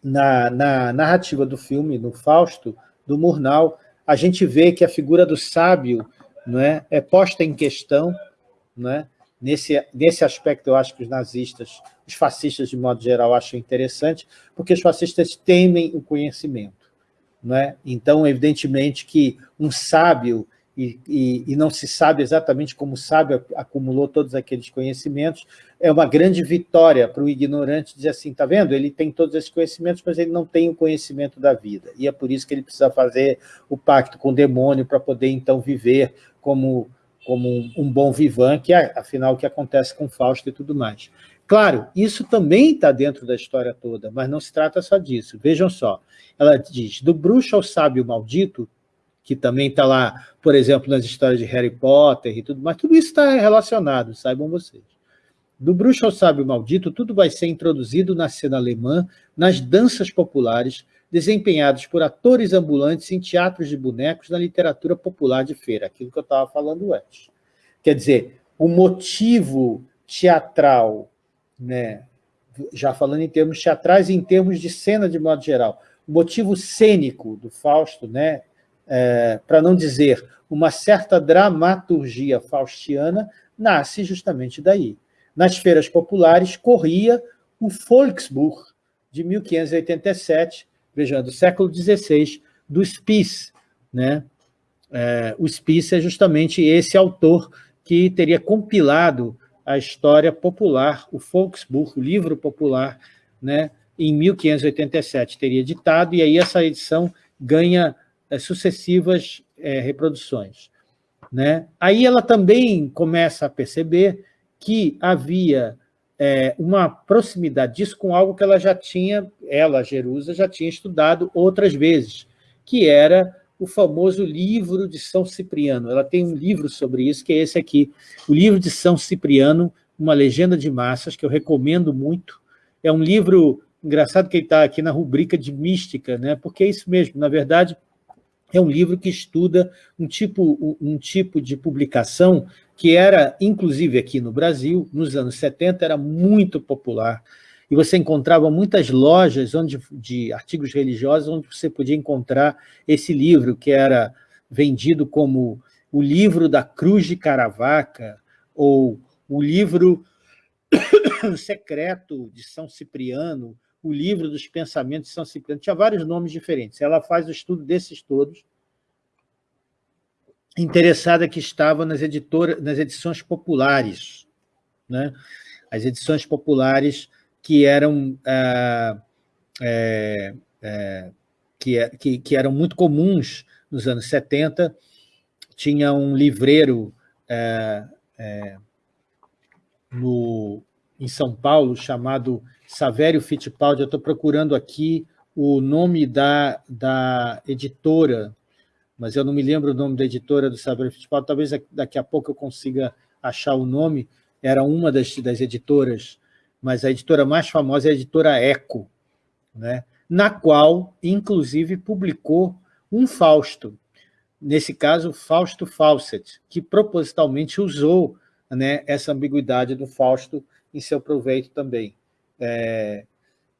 na, na narrativa do filme, no Fausto, do Murnau, a gente vê que a figura do sábio é, é posta em questão. É? Nesse, nesse aspecto, eu acho que os nazistas, os fascistas, de modo geral, acham interessante, porque os fascistas temem o conhecimento. Né? Então, evidentemente que um sábio, e, e, e, não se sabe exatamente como o sábio acumulou todos aqueles conhecimentos, é uma grande vitória para o ignorante dizer assim, está vendo? Ele tem todos esses conhecimentos, mas ele não tem o conhecimento da vida. E é por isso que ele precisa fazer o pacto com o demônio para poder, então, viver como, como um, um bom vivan, que é, afinal, o que acontece com Fausto e tudo mais. Claro, isso também está dentro da história toda, mas não se trata só disso. Vejam só, ela diz, do bruxo ao sábio maldito, que também está lá, por exemplo, nas histórias de Harry Potter e tudo mais, tudo isso está relacionado, saibam vocês. Do bruxo ao sábio maldito, tudo vai ser introduzido na cena alemã, nas danças populares, desempenhados por atores ambulantes em teatros de bonecos na literatura popular de feira, aquilo que eu estava falando antes. Quer dizer, o motivo teatral né, já falando em termos teatrais em termos de cena de modo geral. O motivo cênico do Fausto, né, é, para não dizer uma certa dramaturgia faustiana, nasce justamente daí. Nas feiras populares corria o Volksbuch, de 1587, vejam, do século XVI, do Spies. Né? É, o Spies é justamente esse autor que teria compilado a história popular, o Volksbuch, o livro popular, né, em 1587, teria ditado, e aí essa edição ganha é, sucessivas é, reproduções. Né? Aí ela também começa a perceber que havia é, uma proximidade disso com algo que ela já tinha, ela, Jerusa, já tinha estudado outras vezes, que era o famoso livro de São Cipriano. Ela tem um livro sobre isso, que é esse aqui, o livro de São Cipriano, uma legenda de massas, que eu recomendo muito. É um livro, engraçado que ele está aqui na rubrica de mística, né? porque é isso mesmo, na verdade, é um livro que estuda um tipo, um tipo de publicação que era, inclusive aqui no Brasil, nos anos 70, era muito popular, e você encontrava muitas lojas onde, de artigos religiosos onde você podia encontrar esse livro, que era vendido como o livro da Cruz de Caravaca, ou o livro secreto de São Cipriano, o livro dos pensamentos de São Cipriano, tinha vários nomes diferentes. Ela faz o estudo desses todos, interessada que estava nas, editoras, nas edições populares, né? as edições populares que eram, ah, é, é, que, é, que, que, eram muito comuns nos anos 70. Tinha um livreiro é, é, no, em São Paulo chamado Savério Fittipaldi. Eu estou procurando aqui o nome da, da editora, mas eu não me lembro o nome da editora do Savério Fittipaldi, talvez daqui a pouco eu consiga achar o nome, era uma das, das editoras mas a editora mais famosa é a editora Eco, né? na qual, inclusive, publicou um Fausto, nesse caso, Fausto Fawcett, que propositalmente usou né, essa ambiguidade do Fausto em seu proveito também. É,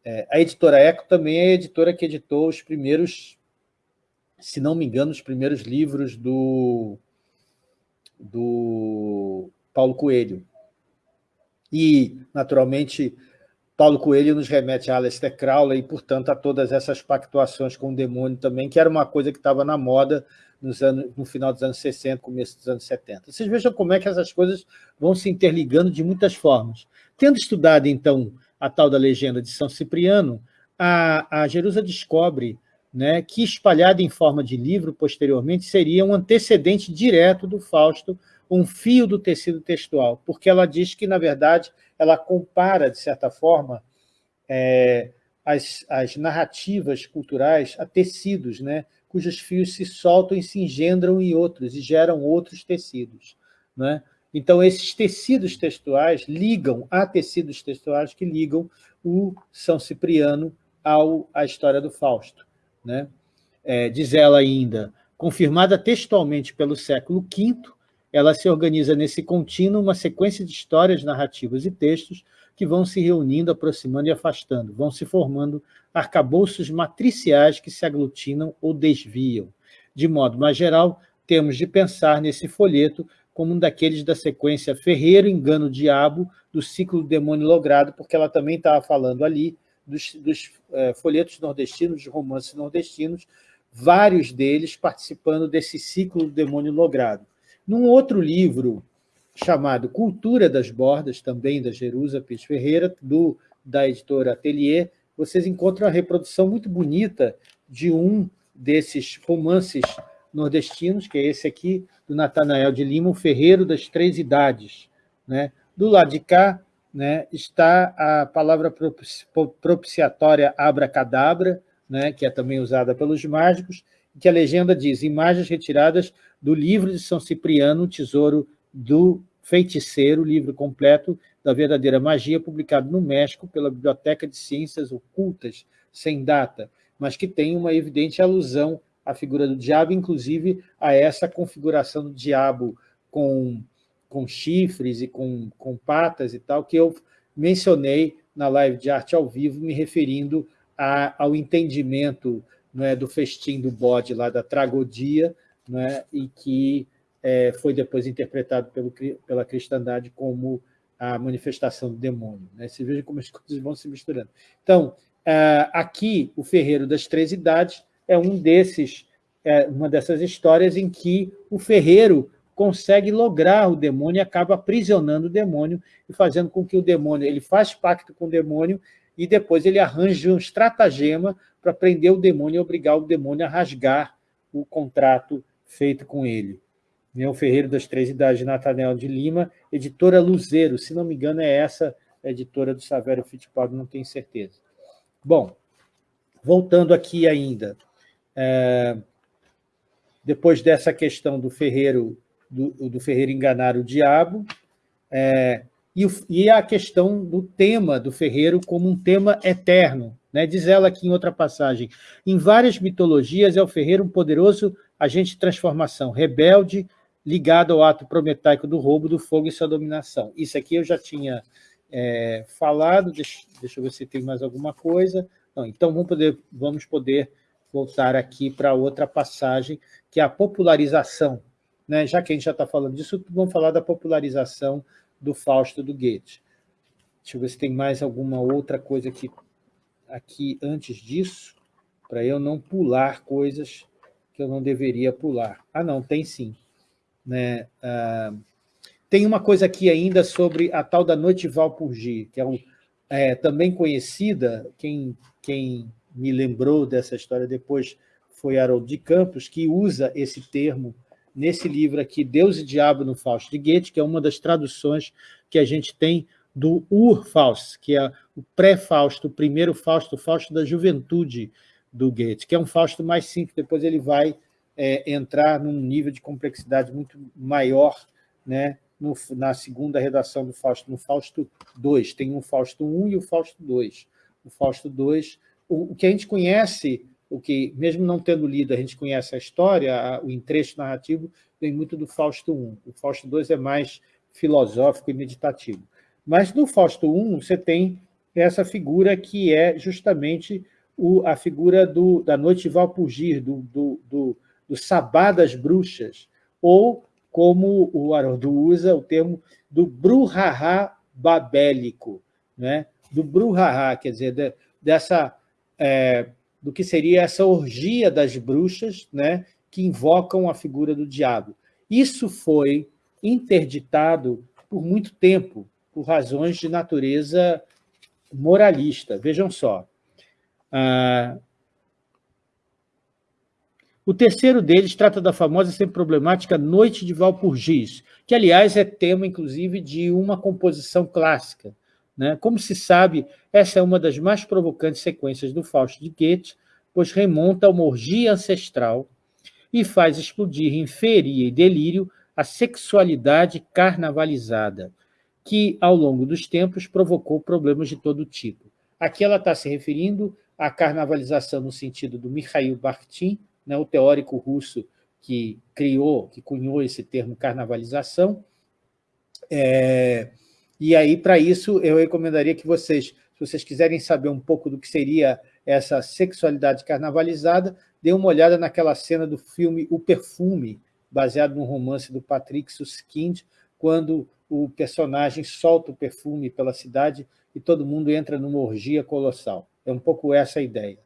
é, a editora Eco também é a editora que editou os primeiros, se não me engano, os primeiros livros do, do Paulo Coelho, e, naturalmente, Paulo Coelho nos remete a Aleister Crowley e, portanto, a todas essas pactuações com o demônio também, que era uma coisa que estava na moda nos anos, no final dos anos 60, começo dos anos 70. Vocês vejam como é que essas coisas vão se interligando de muitas formas. Tendo estudado, então, a tal da legenda de São Cipriano, a, a Jerusa descobre né, que, espalhada em forma de livro posteriormente, seria um antecedente direto do Fausto um fio do tecido textual, porque ela diz que, na verdade, ela compara, de certa forma, é, as, as narrativas culturais a tecidos, né, cujos fios se soltam e se engendram em outros, e geram outros tecidos. Né? Então, esses tecidos textuais ligam a tecidos textuais que ligam o São Cipriano ao, à história do Fausto. Né? É, diz ela ainda, confirmada textualmente pelo século V, ela se organiza nesse contínuo uma sequência de histórias, narrativas e textos que vão se reunindo, aproximando e afastando, vão se formando arcabouços matriciais que se aglutinam ou desviam. De modo mais geral, temos de pensar nesse folheto como um daqueles da sequência Ferreiro, Engano, Diabo, do ciclo Demônio Logrado, porque ela também estava falando ali dos, dos é, folhetos nordestinos, dos romances nordestinos, vários deles participando desse ciclo Demônio Logrado. Num outro livro chamado Cultura das Bordas, também da Jerusa Pires Ferreira, do, da editora Atelier, vocês encontram uma reprodução muito bonita de um desses romances nordestinos, que é esse aqui, do Natanael de Lima, o Ferreiro das Três Idades. Né? Do lado de cá né, está a palavra propiciatória abracadabra, né, que é também usada pelos mágicos, que a legenda diz, imagens retiradas do livro de São Cipriano, Tesouro do Feiticeiro, livro completo da verdadeira magia, publicado no México pela Biblioteca de Ciências Ocultas, sem data, mas que tem uma evidente alusão à figura do diabo, inclusive a essa configuração do diabo com, com chifres e com, com patas e tal, que eu mencionei na live de arte ao vivo, me referindo a, ao entendimento não é, do festim do bode lá da tragodia, não é, e que é, foi depois interpretado pelo, pela cristandade como a manifestação do demônio. Né? Você veja como as coisas vão se misturando. Então, é, aqui, o Ferreiro das Três Idades é um desses, é uma dessas histórias em que o ferreiro consegue lograr o demônio e acaba aprisionando o demônio e fazendo com que o demônio, ele faz pacto com o demônio e depois ele arranja um estratagema para prender o demônio e obrigar o demônio a rasgar o contrato feito com ele. O Ferreiro das Três Idades, Nathaniel de Lima, editora Luzeiro, se não me engano é essa a editora do Savério Fittipaldi, não tenho certeza. Bom, voltando aqui ainda, é, depois dessa questão do ferreiro, do, do ferreiro enganar o diabo, é, e, e, a questão do tema do ferreiro como um tema eterno. Né? Diz ela aqui em outra passagem, em várias mitologias é o ferreiro um poderoso agente de transformação, rebelde, ligado ao ato prometaico do roubo, do fogo e sua dominação. Isso aqui eu já tinha é, falado, deixa, deixa, eu ver se tem mais alguma coisa. Não, então, vamos poder, vamos poder voltar aqui para outra passagem, que é a popularização. Né? Já que a gente já está falando disso, vamos falar da popularização do Fausto do Goethe. Deixa eu ver se tem mais alguma outra coisa aqui, aqui antes disso, para eu não pular coisas que eu não deveria pular. Ah, não, tem sim. Né? Ah, tem uma coisa aqui ainda sobre a tal da Noite Valpurgi, que é, um, é também conhecida, quem, quem me lembrou dessa história depois foi Harold de Campos, que usa esse termo nesse livro aqui, Deus e Diabo no Fausto de Goethe, que é uma das traduções que a gente tem do Ur-Faust, que é o pré-Fausto, o primeiro Fausto, o Fausto da juventude do Goethe, que é um Fausto mais simples, depois ele vai é, entrar num nível de complexidade muito maior né, no, na segunda redação do Fausto, no Fausto 2. Tem um Fausto 1 e o Fausto 2. O Fausto 2, o, o que a gente conhece o que, mesmo não tendo lido, a gente conhece a história, a, o entrecho narrativo vem muito do Fausto I. O Fausto II é mais filosófico e meditativo. Mas no Fausto I você tem essa figura que é justamente o, a figura do, da noite Valpurgir, do, do, do, do sabá das bruxas, ou, como o Haroldo usa, o termo do bruhahá babélico, né? do bruhahá, quer dizer, de, dessa... É, do que seria essa orgia das bruxas né, que invocam a figura do diabo. Isso foi interditado por muito tempo, por razões de natureza moralista. Vejam só. Ah, o terceiro deles trata da famosa sempre problemática Noite de Valpurgis, que, aliás, é tema, inclusive, de uma composição clássica, né? Como se sabe, essa é uma das mais provocantes sequências do Fausto de Goethe, pois remonta a uma orgia ancestral e faz explodir em feria e delírio a sexualidade carnavalizada, que, ao longo dos tempos, provocou problemas de todo tipo. Aqui ela está se referindo à carnavalização no sentido do Mikhail Bakhtin, né, o teórico russo que criou, que cunhou esse termo carnavalização, é, e aí, para isso, eu recomendaria que vocês, se vocês quiserem saber um pouco do que seria essa sexualidade carnavalizada, dê uma olhada naquela cena do filme O Perfume, baseado no romance do Patrick Suskind, quando o personagem solta o perfume pela cidade e todo mundo entra numa orgia colossal. É um pouco essa a ideia.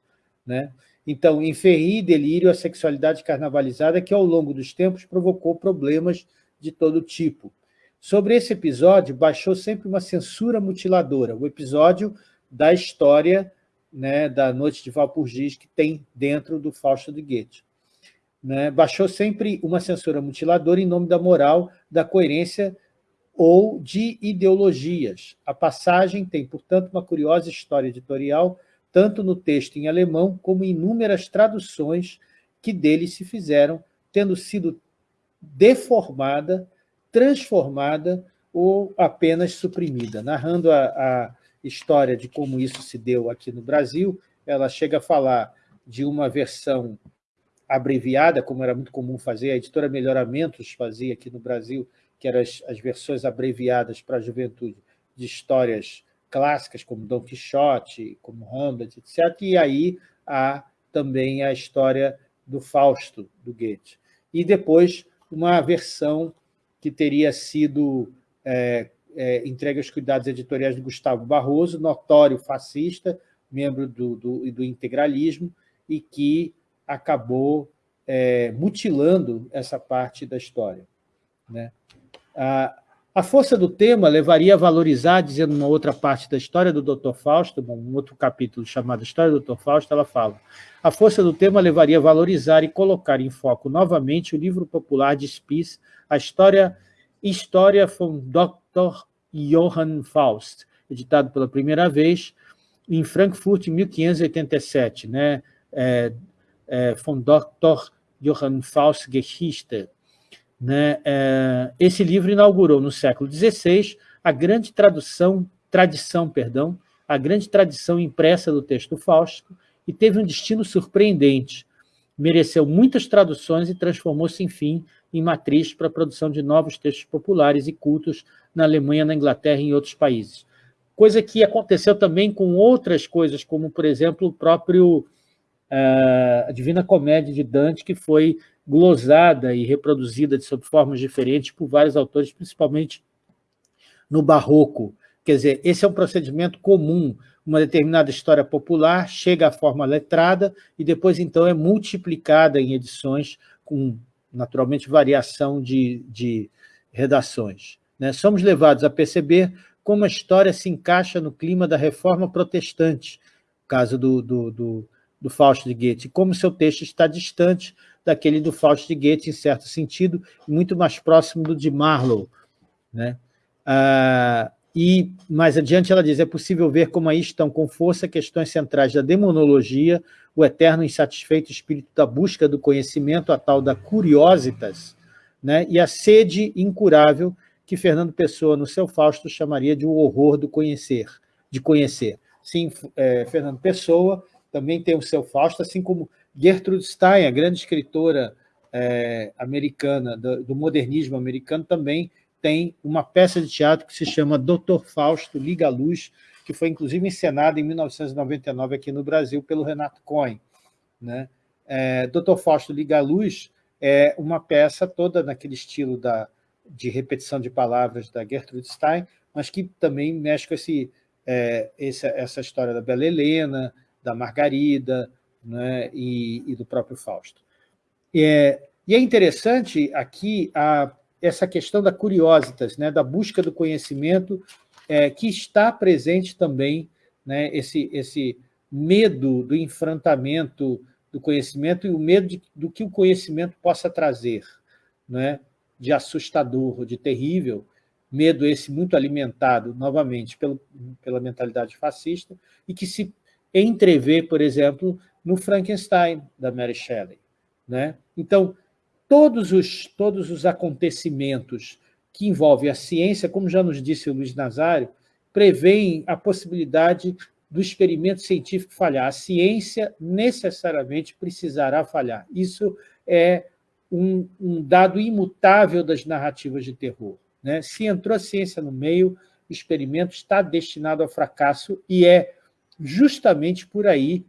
Né? Então, em Ferri e Delírio, a sexualidade carnavalizada que, ao longo dos tempos, provocou problemas de todo tipo. Sobre esse episódio, baixou sempre uma censura mutiladora, o episódio da história né, da Noite de Valpurgis que tem dentro do Fausto de Goethe. Né? Baixou sempre uma censura mutiladora em nome da moral, da coerência ou de ideologias. A passagem tem, portanto, uma curiosa história editorial, tanto no texto em alemão como em inúmeras traduções que dele se fizeram, tendo sido deformada transformada ou apenas suprimida. Narrando a, a história de como isso se deu aqui no Brasil, ela chega a falar de uma versão abreviada, como era muito comum fazer, a editora Melhoramentos fazia aqui no Brasil, que eram as, as versões abreviadas para a juventude de histórias clássicas, como Dom Quixote, como Hamlet, etc. E aí a também a história do Fausto, do Goethe. E depois uma versão que teria sido é, é, entregue aos cuidados editoriais de Gustavo Barroso, notório fascista, membro do, do, do integralismo, e que acabou é, mutilando essa parte da história. Né? A, força do tema levaria a valorizar, dizendo uma outra parte da história do Dr. Fausto, um outro capítulo chamado História do Dr. Fausto, ela fala, a força do tema levaria a valorizar e colocar em foco novamente o livro popular de Spies, a história História von Dr. Johann Faust, editado pela primeira vez em Frankfurt, em 1587, né? É, é, von Dr. Johann Faust Geschichte. Né? É, esse livro inaugurou no século XVI a grande tradução, tradição, perdão, a grande tradição impressa do texto fausto e teve um destino surpreendente. Mereceu muitas traduções e transformou-se, enfim, em matriz para a produção de novos textos populares e cultos na Alemanha, na Inglaterra e em outros países. Coisa que aconteceu também com outras coisas, como, por exemplo, o próprio uh, a Divina Comédia de Dante, que foi glosada e reproduzida de sob formas diferentes por vários autores, principalmente no Barroco. Quer dizer, esse é um procedimento comum. Uma determinada história popular chega à forma letrada e depois, então, é multiplicada em edições com naturalmente, variação de, de redações. Né? Somos levados a perceber como a história se encaixa no clima da reforma protestante, caso do, do, do, do Fausto de Goethe, como seu texto está distante daquele do Fausto de Goethe, em certo sentido, muito mais próximo do de Marlowe. Né? Ah, e mais adiante ela diz, é possível ver como aí estão com força questões centrais da demonologia, o eterno insatisfeito espírito da busca do conhecimento, a tal da curiositas, né? e a sede incurável que Fernando Pessoa, no seu Fausto, chamaria de o horror do conhecer, de conhecer. Sim, é, Fernando Pessoa também tem o seu Fausto, assim como Gertrude Stein, a grande escritora é, americana, do, do modernismo americano, também tem uma peça de teatro que se chama Doutor Fausto Liga a Luz, que foi inclusive encenada em 1999 aqui no Brasil pelo Renato Cohen. Né? É, Doutor Fausto Liga a Luz é uma peça toda naquele estilo da, de repetição de palavras da Gertrude Stein, mas que também mexe com esse, é, esse, essa história da Bela Helena, da Margarida né, e, e do próprio Fausto. É, e é interessante aqui a essa questão da curiositas, né, da busca do conhecimento, é, que está presente também, né, esse, esse medo do enfrentamento do conhecimento e o medo de, do que o conhecimento possa trazer, né, de assustador, de terrível, medo esse muito alimentado, novamente, pelo, pela mentalidade fascista, e que se entrevê, por exemplo, no Frankenstein, da Mary Shelley. Né? Então, todos os, todos os acontecimentos que envolvem a ciência, como já nos disse o Luiz Nazário, prevêem a possibilidade do experimento científico falhar. A ciência necessariamente precisará falhar. Isso é um, um dado imutável das narrativas de terror. Né? Se entrou a ciência no meio, o experimento está destinado ao fracasso e é justamente por aí,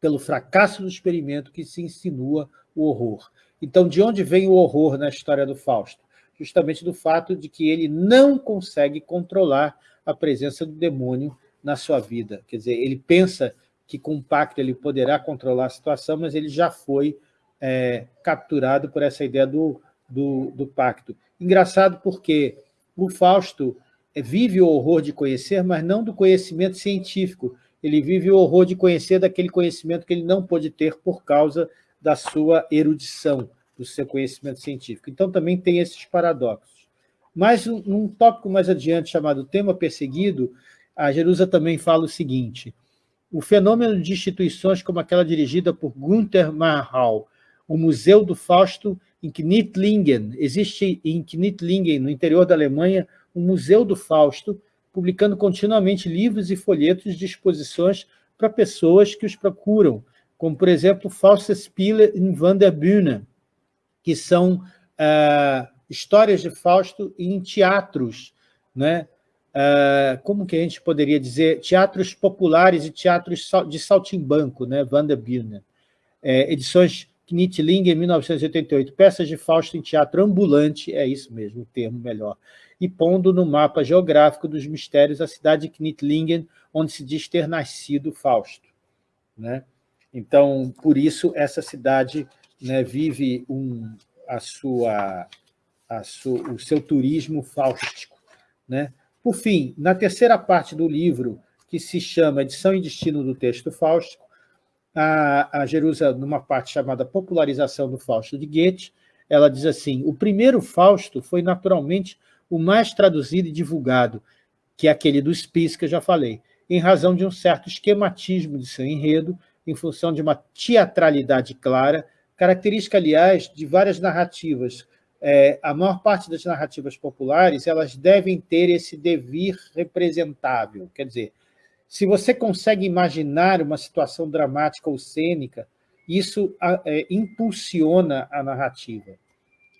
pelo fracasso do experimento, que se insinua o horror. Então, de onde vem o horror na história do Fausto? Justamente do fato de que ele não consegue controlar a presença do demônio na sua vida. Quer dizer, ele pensa que com o pacto ele poderá controlar a situação, mas ele já foi é, capturado por essa ideia do, do, do pacto. Engraçado porque o Fausto é, vive o horror de conhecer, mas não do conhecimento científico. Ele vive o horror de conhecer daquele conhecimento que ele não pôde ter por causa da sua erudição, do seu conhecimento científico. Então, também tem esses paradoxos. Mas, num tópico mais adiante, chamado Tema Perseguido, a Jerusa também fala o seguinte, o fenômeno de instituições como aquela dirigida por Gunther Marhal, o Museu do Fausto em Knittlingen, existe em Knittlingen, no interior da Alemanha, um Museu do Fausto, publicando continuamente livros e folhetos de exposições para pessoas que os procuram, como, por exemplo, Faustspiele in Van der Bühne, que são uh, histórias de Fausto em teatros, né? uh, como que a gente poderia dizer, teatros populares e teatros de saltimbanco, né? Vanderbilt. É, edições Knitling, em 1988, peças de Fausto em teatro ambulante, é isso mesmo, o termo melhor, e pondo no mapa geográfico dos mistérios a cidade de Knittlingen, onde se diz ter nascido Fausto. Né? Então, por isso, essa cidade né, vive um, a sua, a sua, o seu turismo fáustico. Né? Por fim, na terceira parte do livro, que se chama Edição e Destino do Texto Fáustico, a, a Jerusa, numa parte chamada Popularização do Fausto de Goethe, ela diz assim, o primeiro Fausto foi naturalmente o mais traduzido e divulgado, que é aquele do Spies que eu já falei, em razão de um certo esquematismo de seu enredo, em função de uma teatralidade clara, característica, aliás, de várias narrativas. É, a maior parte das narrativas populares elas devem ter esse devir representável, quer dizer, se você consegue imaginar uma situação dramática ou cênica, isso é, impulsiona a narrativa.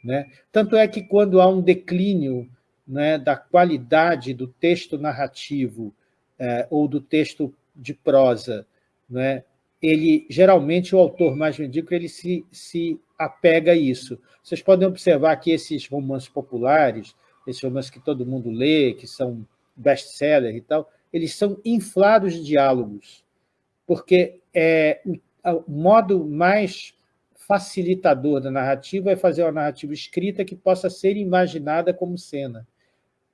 Né? Tanto é que quando há um declínio né, da qualidade do texto narrativo é, ou do texto de prosa, né, ele geralmente o autor mais medíocre ele se, se apega a isso. Vocês podem observar que esses romances populares, esses romances que todo mundo lê, que são best-seller e tal, eles são inflados de diálogos, porque é, o modo mais facilitador da narrativa é fazer uma narrativa escrita que possa ser imaginada como cena.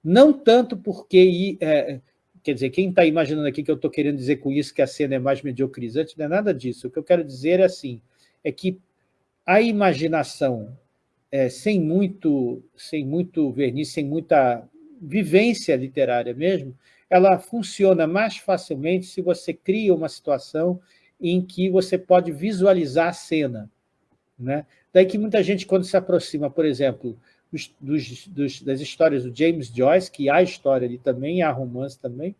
Não tanto porque... É, quer dizer, quem está imaginando aqui que eu estou querendo dizer com isso que a cena é mais mediocrizante, não é nada disso. O que eu quero dizer é assim, é que a imaginação, é, sem, muito, sem muito verniz, sem muita vivência literária mesmo, ela funciona mais facilmente se você cria uma situação em que você pode visualizar a cena. Né? Daí que muita gente, quando se aproxima, por exemplo, dos, dos, dos, das histórias do James Joyce, que há história ali também, há romance também,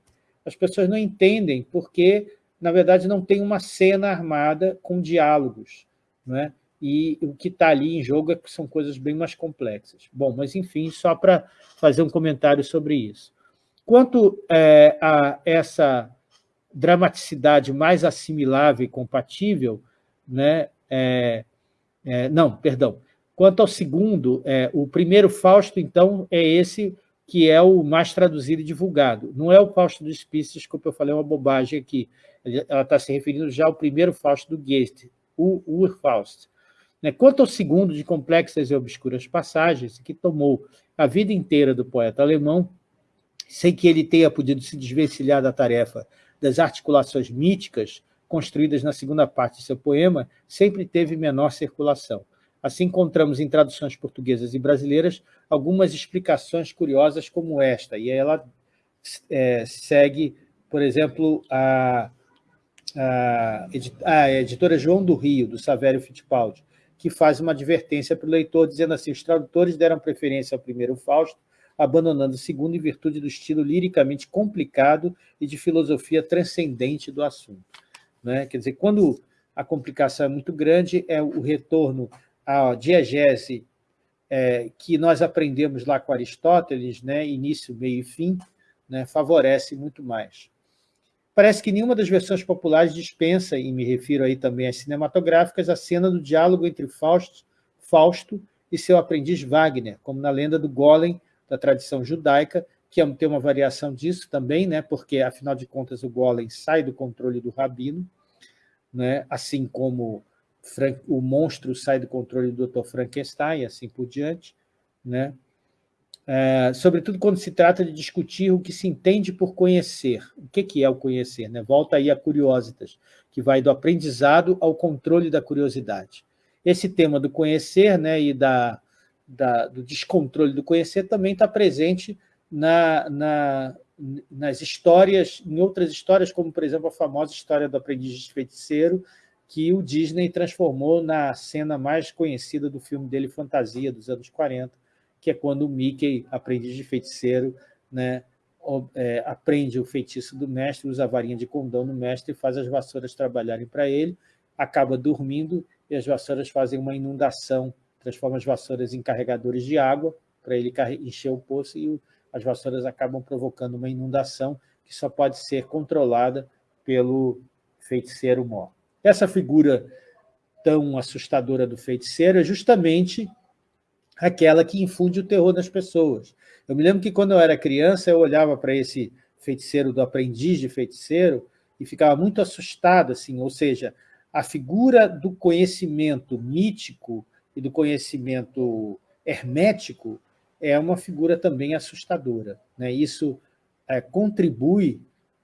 as pessoas não entendem porque, na verdade, não tem uma cena armada com diálogos. Né? E o que está ali em jogo é são coisas bem mais complexas. Bom, mas, enfim, só para fazer um comentário sobre isso. Quanto é, a essa dramaticidade mais assimilável e compatível, né, é, é, não, perdão, quanto ao segundo, é, o primeiro Fausto, então, é esse que é o mais traduzido e divulgado. Não é o Fausto dos Pisces, como eu falei uma bobagem aqui. Ela está se referindo já ao primeiro Fausto do Goethe, o Urfaust. Né, quanto ao segundo, de complexas e obscuras passagens, que tomou a vida inteira do poeta alemão, sem que ele tenha podido se desvencilhar da tarefa das articulações míticas construídas na segunda parte de seu poema, sempre teve menor circulação. Assim, encontramos em traduções portuguesas e brasileiras algumas explicações curiosas como esta, e ela é, segue, por exemplo, a, a, a, editora João do Rio, do Savério Fittipaldi, que faz uma advertência para o leitor, dizendo assim, os tradutores deram preferência ao primeiro Fausto, abandonando o segundo em virtude do estilo liricamente complicado e de filosofia transcendente do assunto. Né? Quer dizer, quando a complicação é muito grande, é o retorno à diegese é, que nós aprendemos lá com Aristóteles, né? início, meio e fim, né? favorece muito mais. Parece que nenhuma das versões populares dispensa, e me refiro aí também às cinematográficas, a cena do diálogo entre Fausto, Fausto e seu aprendiz Wagner, como na lenda do Golem, da tradição judaica, que é tem uma variação disso também, né, porque, afinal de contas, o golem sai do controle do rabino, né, assim como o monstro sai do controle do Dr. Frankenstein, e assim por diante. Né? É, sobretudo quando se trata de discutir o que se entende por conhecer. O que, que é o conhecer? Né? Volta aí a Curiositas, que vai do aprendizado ao controle da curiosidade. Esse tema do conhecer né, e da, da, do descontrole do conhecer também está presente na, na, nas histórias, em outras histórias, como, por exemplo, a famosa história do aprendiz de feiticeiro, que o Disney transformou na cena mais conhecida do filme dele, Fantasia, dos anos 40, que é quando o Mickey, aprendiz de feiticeiro, né, é, aprende o feitiço do mestre, usa a varinha de condão no mestre e faz as vassouras trabalharem para ele, acaba dormindo e as vassouras fazem uma inundação transforma as vassouras em carregadores de água para ele encher o poço e as vassouras acabam provocando uma inundação que só pode ser controlada pelo feiticeiro mó. Essa figura tão assustadora do feiticeiro é justamente aquela que infunde o terror nas pessoas. Eu me lembro que, quando eu era criança, eu olhava para esse feiticeiro do aprendiz de feiticeiro e ficava muito assustado, assim, ou seja, a figura do conhecimento mítico e do conhecimento hermético é uma figura também assustadora. Né? Isso é, contribui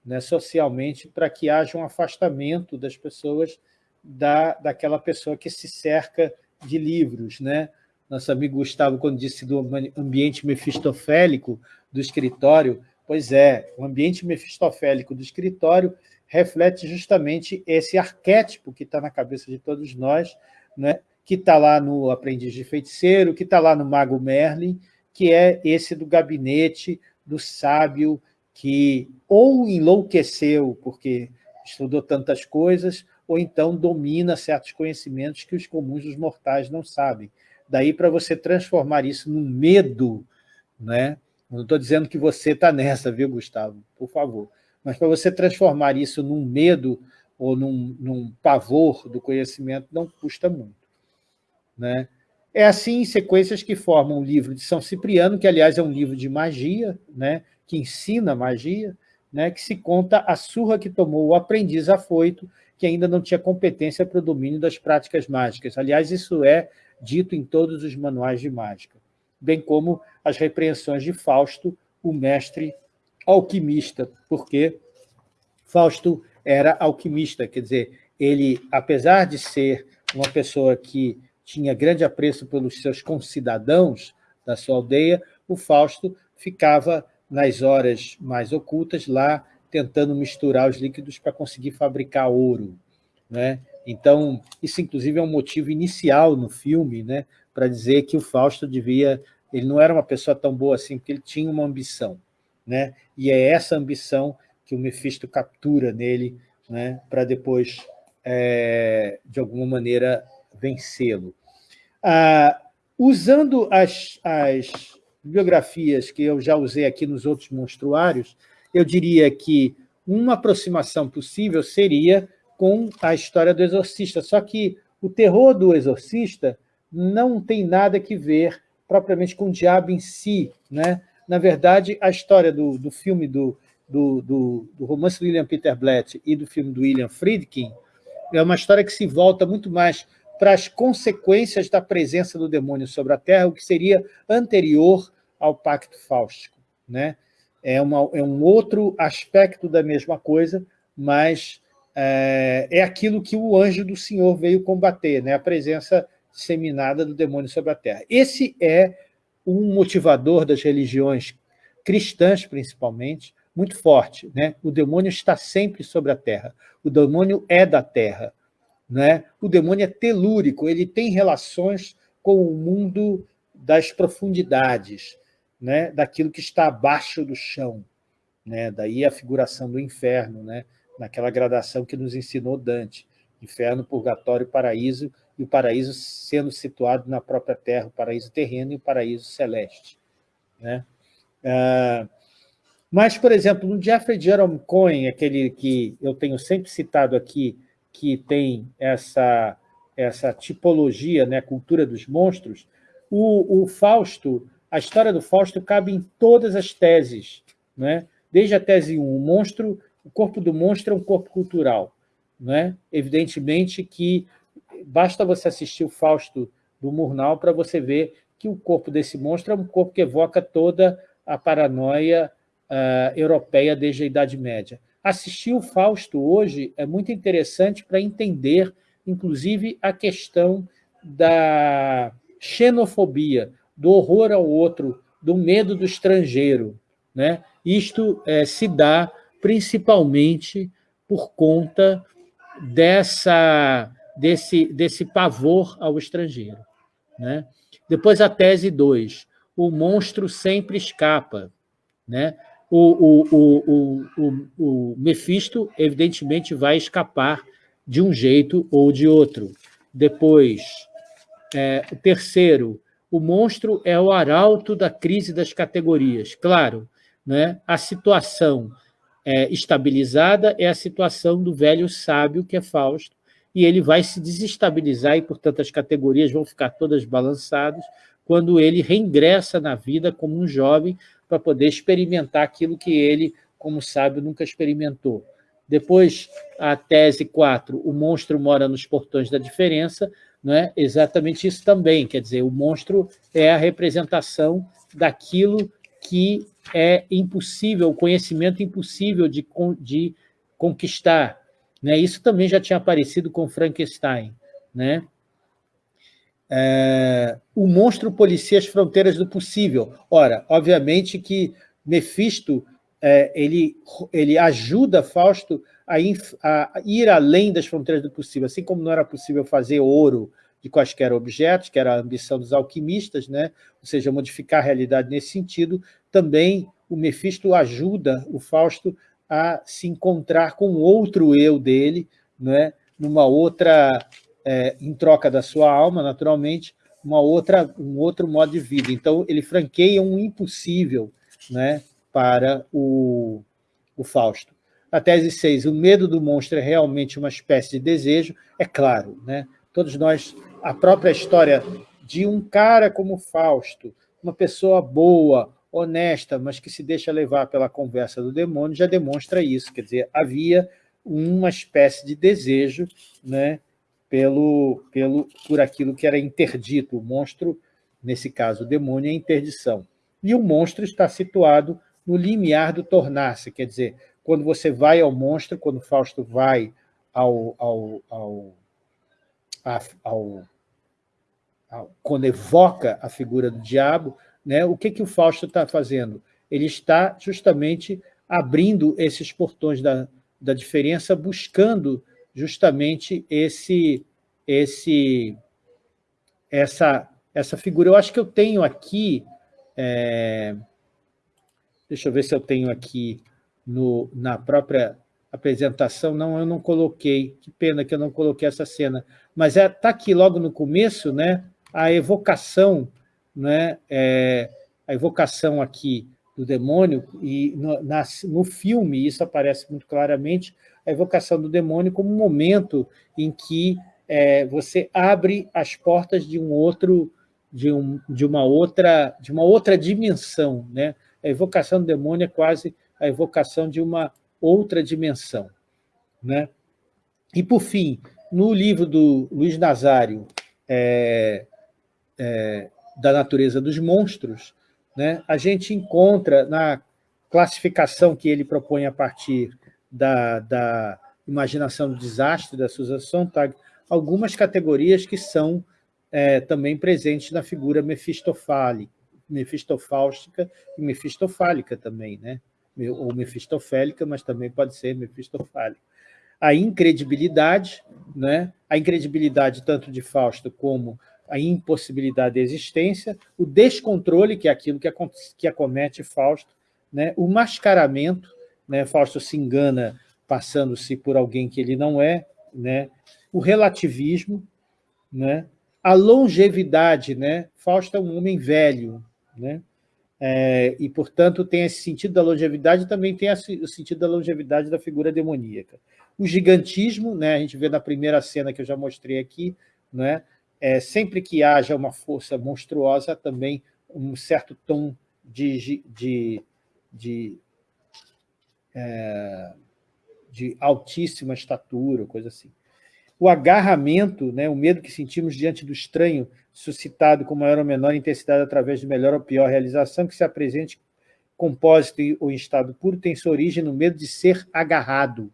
né, socialmente para que haja um afastamento das pessoas da, daquela pessoa que se cerca de livros. Né? Nosso amigo Gustavo, quando disse do ambiente mefistofélico do escritório, pois é, o ambiente mefistofélico do escritório reflete justamente esse arquétipo que está na cabeça de todos nós, né? que está lá no Aprendiz de Feiticeiro, que está lá no Mago Merlin, que é esse do gabinete do sábio que ou enlouqueceu porque estudou tantas coisas, ou então domina certos conhecimentos que os comuns dos mortais não sabem. Daí para você transformar isso num medo, né? não estou dizendo que você está nessa, viu, Gustavo? Por favor. Mas para você transformar isso num medo ou num, num pavor do conhecimento, não custa muito. Né? É assim em sequências que formam o livro de São Cipriano, que, aliás, é um livro de magia, né? que ensina magia, né? que se conta a surra que tomou o aprendiz afoito, que ainda não tinha competência para o domínio das práticas mágicas. Aliás, isso é dito em todos os manuais de mágica, bem como as repreensões de Fausto, o mestre alquimista, porque Fausto era alquimista, quer dizer, ele, apesar de ser uma pessoa que tinha grande apreço pelos seus concidadãos da sua aldeia, o Fausto ficava nas horas mais ocultas lá tentando misturar os líquidos para conseguir fabricar ouro. Né? Então, isso inclusive é um motivo inicial no filme, né? para dizer que o Fausto devia... Ele não era uma pessoa tão boa assim, porque ele tinha uma ambição né? e é essa ambição que o Mephisto captura nele né? para depois, é, de alguma maneira, vencê-lo. Ah, usando as, as biografias que eu já usei aqui nos outros monstruários, eu diria que uma aproximação possível seria com a história do exorcista, só que o terror do exorcista não tem nada que ver propriamente com o diabo em si, né? na verdade, a história do, do filme do, do, do, do, romance do William Peter Blatt e do filme do William Friedkin é uma história que se volta muito mais para as consequências da presença do demônio sobre a Terra, o que seria anterior ao Pacto Fáustico. Né? É, uma, é um outro aspecto da mesma coisa, mas é, é aquilo que o anjo do Senhor veio combater, né? a presença disseminada do demônio sobre a Terra. Esse é um motivador das religiões cristãs, principalmente, muito forte. Né? O demônio está sempre sobre a Terra. O demônio é da Terra. Né? O demônio é telúrico, ele tem relações com o mundo das profundidades, né? daquilo que está abaixo do chão. Né? Daí a figuração do inferno, né? naquela gradação que nos ensinou Dante. Inferno, purgatório, paraíso, e o paraíso sendo situado na própria terra, o paraíso terreno e o paraíso celeste. Né? Ah, mas, por exemplo, no Jeffrey Jerome Cohen, aquele que eu tenho sempre citado aqui, que tem essa, essa tipologia, né, cultura dos monstros, o, o Fausto, a história do Fausto cabe em todas as teses, né? desde a tese 1, o monstro, o corpo do monstro é um corpo cultural. Né? Evidentemente que basta você assistir o Fausto do Murnau para você ver que o corpo desse monstro é um corpo que evoca toda a paranoia uh, europeia desde a Idade Média. Assistir o Fausto hoje é muito interessante para entender, inclusive, a questão da xenofobia, do horror ao outro, do medo do estrangeiro. Né? Isto é, se dá principalmente por conta dessa desse, desse pavor ao estrangeiro. Né? Depois a tese 2, o monstro sempre escapa. Né? O, o, o, o, Mefisto, evidentemente, vai escapar de um jeito ou de outro. Depois, é, o terceiro, o monstro é o arauto da crise das categorias. Claro, né? a situação é, estabilizada é a situação do velho sábio, que é Fausto, e ele vai se desestabilizar e, portanto, as categorias vão ficar todas balançadas quando ele reingressa na vida como um jovem para poder experimentar aquilo que ele, como sábio, nunca experimentou. Depois, a tese 4, o monstro mora nos portões da diferença, não é exatamente isso também, quer dizer, o monstro é a representação daquilo que é impossível, o conhecimento impossível de, de conquistar. Né? Isso também já tinha aparecido com Frankenstein. Né? É, o monstro policia as fronteiras do possível. Ora, obviamente que Mefisto é, ele, ele ajuda Fausto a, inf, a, ir além das fronteiras do possível, assim como não era possível fazer ouro de quaisquer objetos, que era a ambição dos alquimistas, né? ou seja, modificar a realidade nesse sentido, também o Mefisto ajuda o Fausto a se encontrar com outro eu dele, né? numa outra, é, em troca da sua alma, naturalmente, uma outra, um outro modo de vida. Então, ele franqueia um impossível né, para o, o Fausto. A tese 6, o medo do monstro é realmente uma espécie de desejo, é claro, né? todos nós, a própria história de um cara como Fausto, uma pessoa boa, honesta, mas que se deixa levar pela conversa do demônio, já demonstra isso, quer dizer, havia uma espécie de desejo né, pelo, pelo, por aquilo que era interdito, o monstro, nesse caso o demônio, é interdição. E o monstro está situado no limiar do tornar-se, quer dizer, quando você vai ao monstro, quando Fausto vai ao, ao, ao, ao, quando evoca a figura do diabo, né, o que, que o Fausto está fazendo? Ele está justamente abrindo esses portões da, da diferença, buscando justamente esse, esse, essa, essa figura. Eu acho que eu tenho aqui, é, deixa eu ver se eu tenho aqui no, na própria apresentação, não, eu não coloquei, que pena que eu não coloquei essa cena, mas está é, tá aqui logo no começo, né, a evocação né, é, a evocação aqui do demônio, e no, na, no filme isso aparece muito claramente, a evocação do demônio como um momento em que é, você abre as portas de um outro, de, um, de, uma outra, de uma outra dimensão. Né? A evocação do demônio é quase a evocação de uma outra dimensão. Né? E, por fim, no livro do Luiz Nazário, é, é, da natureza dos monstros, né, a gente encontra na classificação que ele propõe a partir da, da imaginação do desastre da Susan Sontag, algumas categorias que são é, também presentes na figura mefistofáustica e mefistofálica também, né? ou mefistofélica, mas também pode ser mefistofálica. A incredibilidade, né? a incredibilidade tanto de Fausto como a impossibilidade de existência, o descontrole, que é aquilo que, que acomete Fausto, né? o mascaramento, né? Fausto se engana passando-se por alguém que ele não é, né? o relativismo, né? a longevidade, né? Fausto é um homem velho, né? É, e, portanto, tem esse sentido da longevidade, também tem o sentido da longevidade da figura demoníaca. O gigantismo, né, a gente vê na primeira cena que eu já mostrei aqui, né, é, sempre que haja uma força monstruosa, também um certo tom de, de, de, é, de altíssima estatura, coisa assim. O agarramento, né, o medo que sentimos diante do estranho, suscitado com maior ou menor intensidade através de melhor ou pior realização, que se apresente compósito ou em estado puro, tem sua origem no medo de ser agarrado,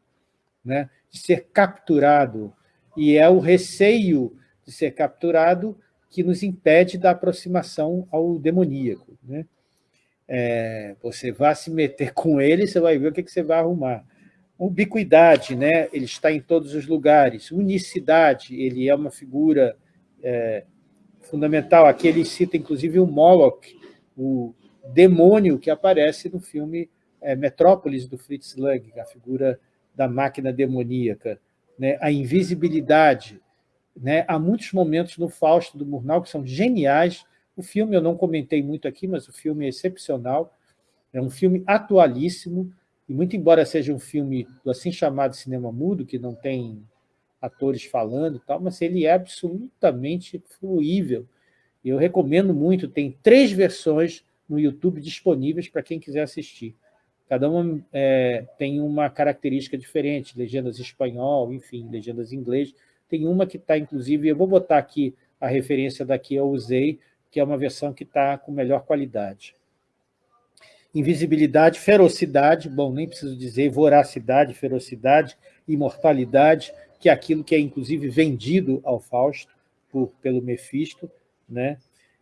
né, de ser capturado. E é o receio de ser capturado que nos impede da aproximação ao demoníaco. Né? É, você vai se meter com ele, você vai ver o que, que você vai arrumar. Ubiquidade, né? ele está em todos os lugares. Unicidade, ele é uma figura é, fundamental. Aqui ele cita, inclusive, o Moloch, o demônio que aparece no filme é, Metrópolis, do Fritz Lang, a figura da máquina demoníaca. Né? A invisibilidade, né? Há muitos momentos no Fausto do Murnau que são geniais, O filme eu não comentei muito aqui, mas o filme é excepcional, é um filme atualíssimo, e muito embora seja um filme do assim chamado cinema mudo, que não tem atores falando e tal, mas ele é absolutamente fluível. Eu recomendo muito, tem três versões no YouTube disponíveis para quem quiser assistir. Cada uma é, tem uma característica diferente, legendas espanhol, enfim, legendas em inglês. Tem uma que está, inclusive, eu vou botar aqui a referência daqui eu usei, que é uma versão que está com melhor qualidade invisibilidade, ferocidade, bom, nem preciso dizer, voracidade, ferocidade, imortalidade, que é aquilo que é, inclusive, vendido ao Fausto por, pelo Mefisto, né?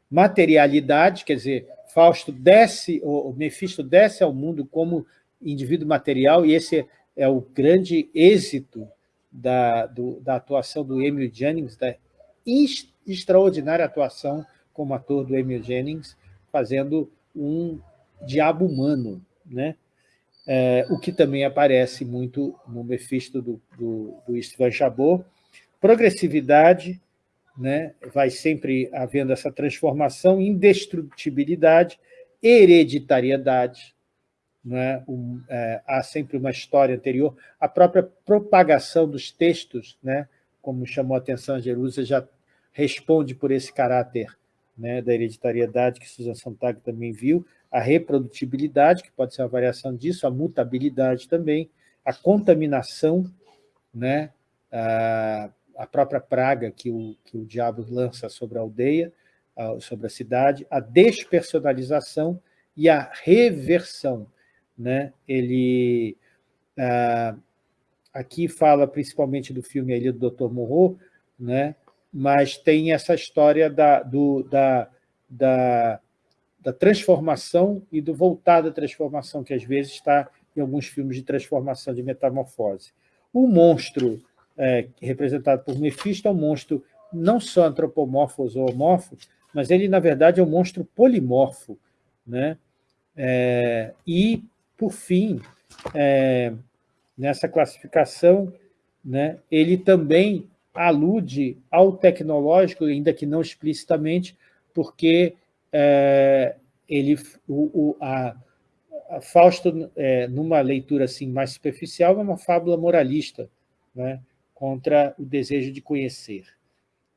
materialidade, quer dizer, Fausto desce, o Mefisto desce ao mundo como indivíduo material, e esse é o grande êxito da, do, da atuação do Emil Jennings, da extraordinária atuação como ator do Emil Jennings, fazendo um diabo humano, né? É, o que também aparece muito no Mephisto do, do, do Istvan Chabot. Progressividade, né? vai sempre havendo essa transformação, indestrutibilidade, hereditariedade, né? Um, é, há sempre uma história anterior, a própria propagação dos textos, né? como chamou a atenção a Jerusa, já responde por esse caráter né? da hereditariedade que Susan Sontag também viu, a reprodutibilidade, que pode ser uma variação disso, a mutabilidade também, a contaminação, né? a, a própria praga que o, que o diabo lança sobre a aldeia, sobre a cidade, a despersonalização e a reversão. Né? Ele ah, aqui fala principalmente do filme ali do Dr. Moreau, né? Mas tem essa história da, do, da, da da transformação e do voltar da transformação, que às vezes está em alguns filmes de transformação, de metamorfose. O monstro, é, representado por Mephisto, é um monstro não só antropomorfo ou zoomorfo, mas ele, na verdade, é um monstro polimorfo. Né? É, e, por fim, é, nessa classificação, né, ele também alude ao tecnológico, ainda que não explicitamente, porque é, ele, o, o, a, a Fausto, é, numa leitura assim, mais superficial, é uma fábula moralista né, contra o desejo de conhecer.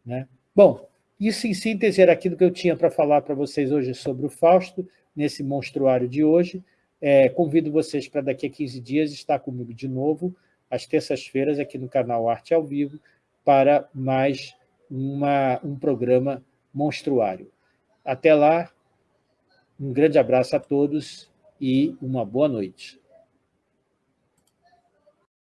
Né? Bom, isso em síntese era aquilo que eu tinha para falar para vocês hoje sobre o Fausto, nesse monstruário de hoje. É, convido vocês para daqui a 15 dias estar comigo de novo, às terças-feiras, aqui no canal Arte ao Vivo, para mais uma, um programa monstruário. Até lá, um grande abraço a todos e uma boa noite.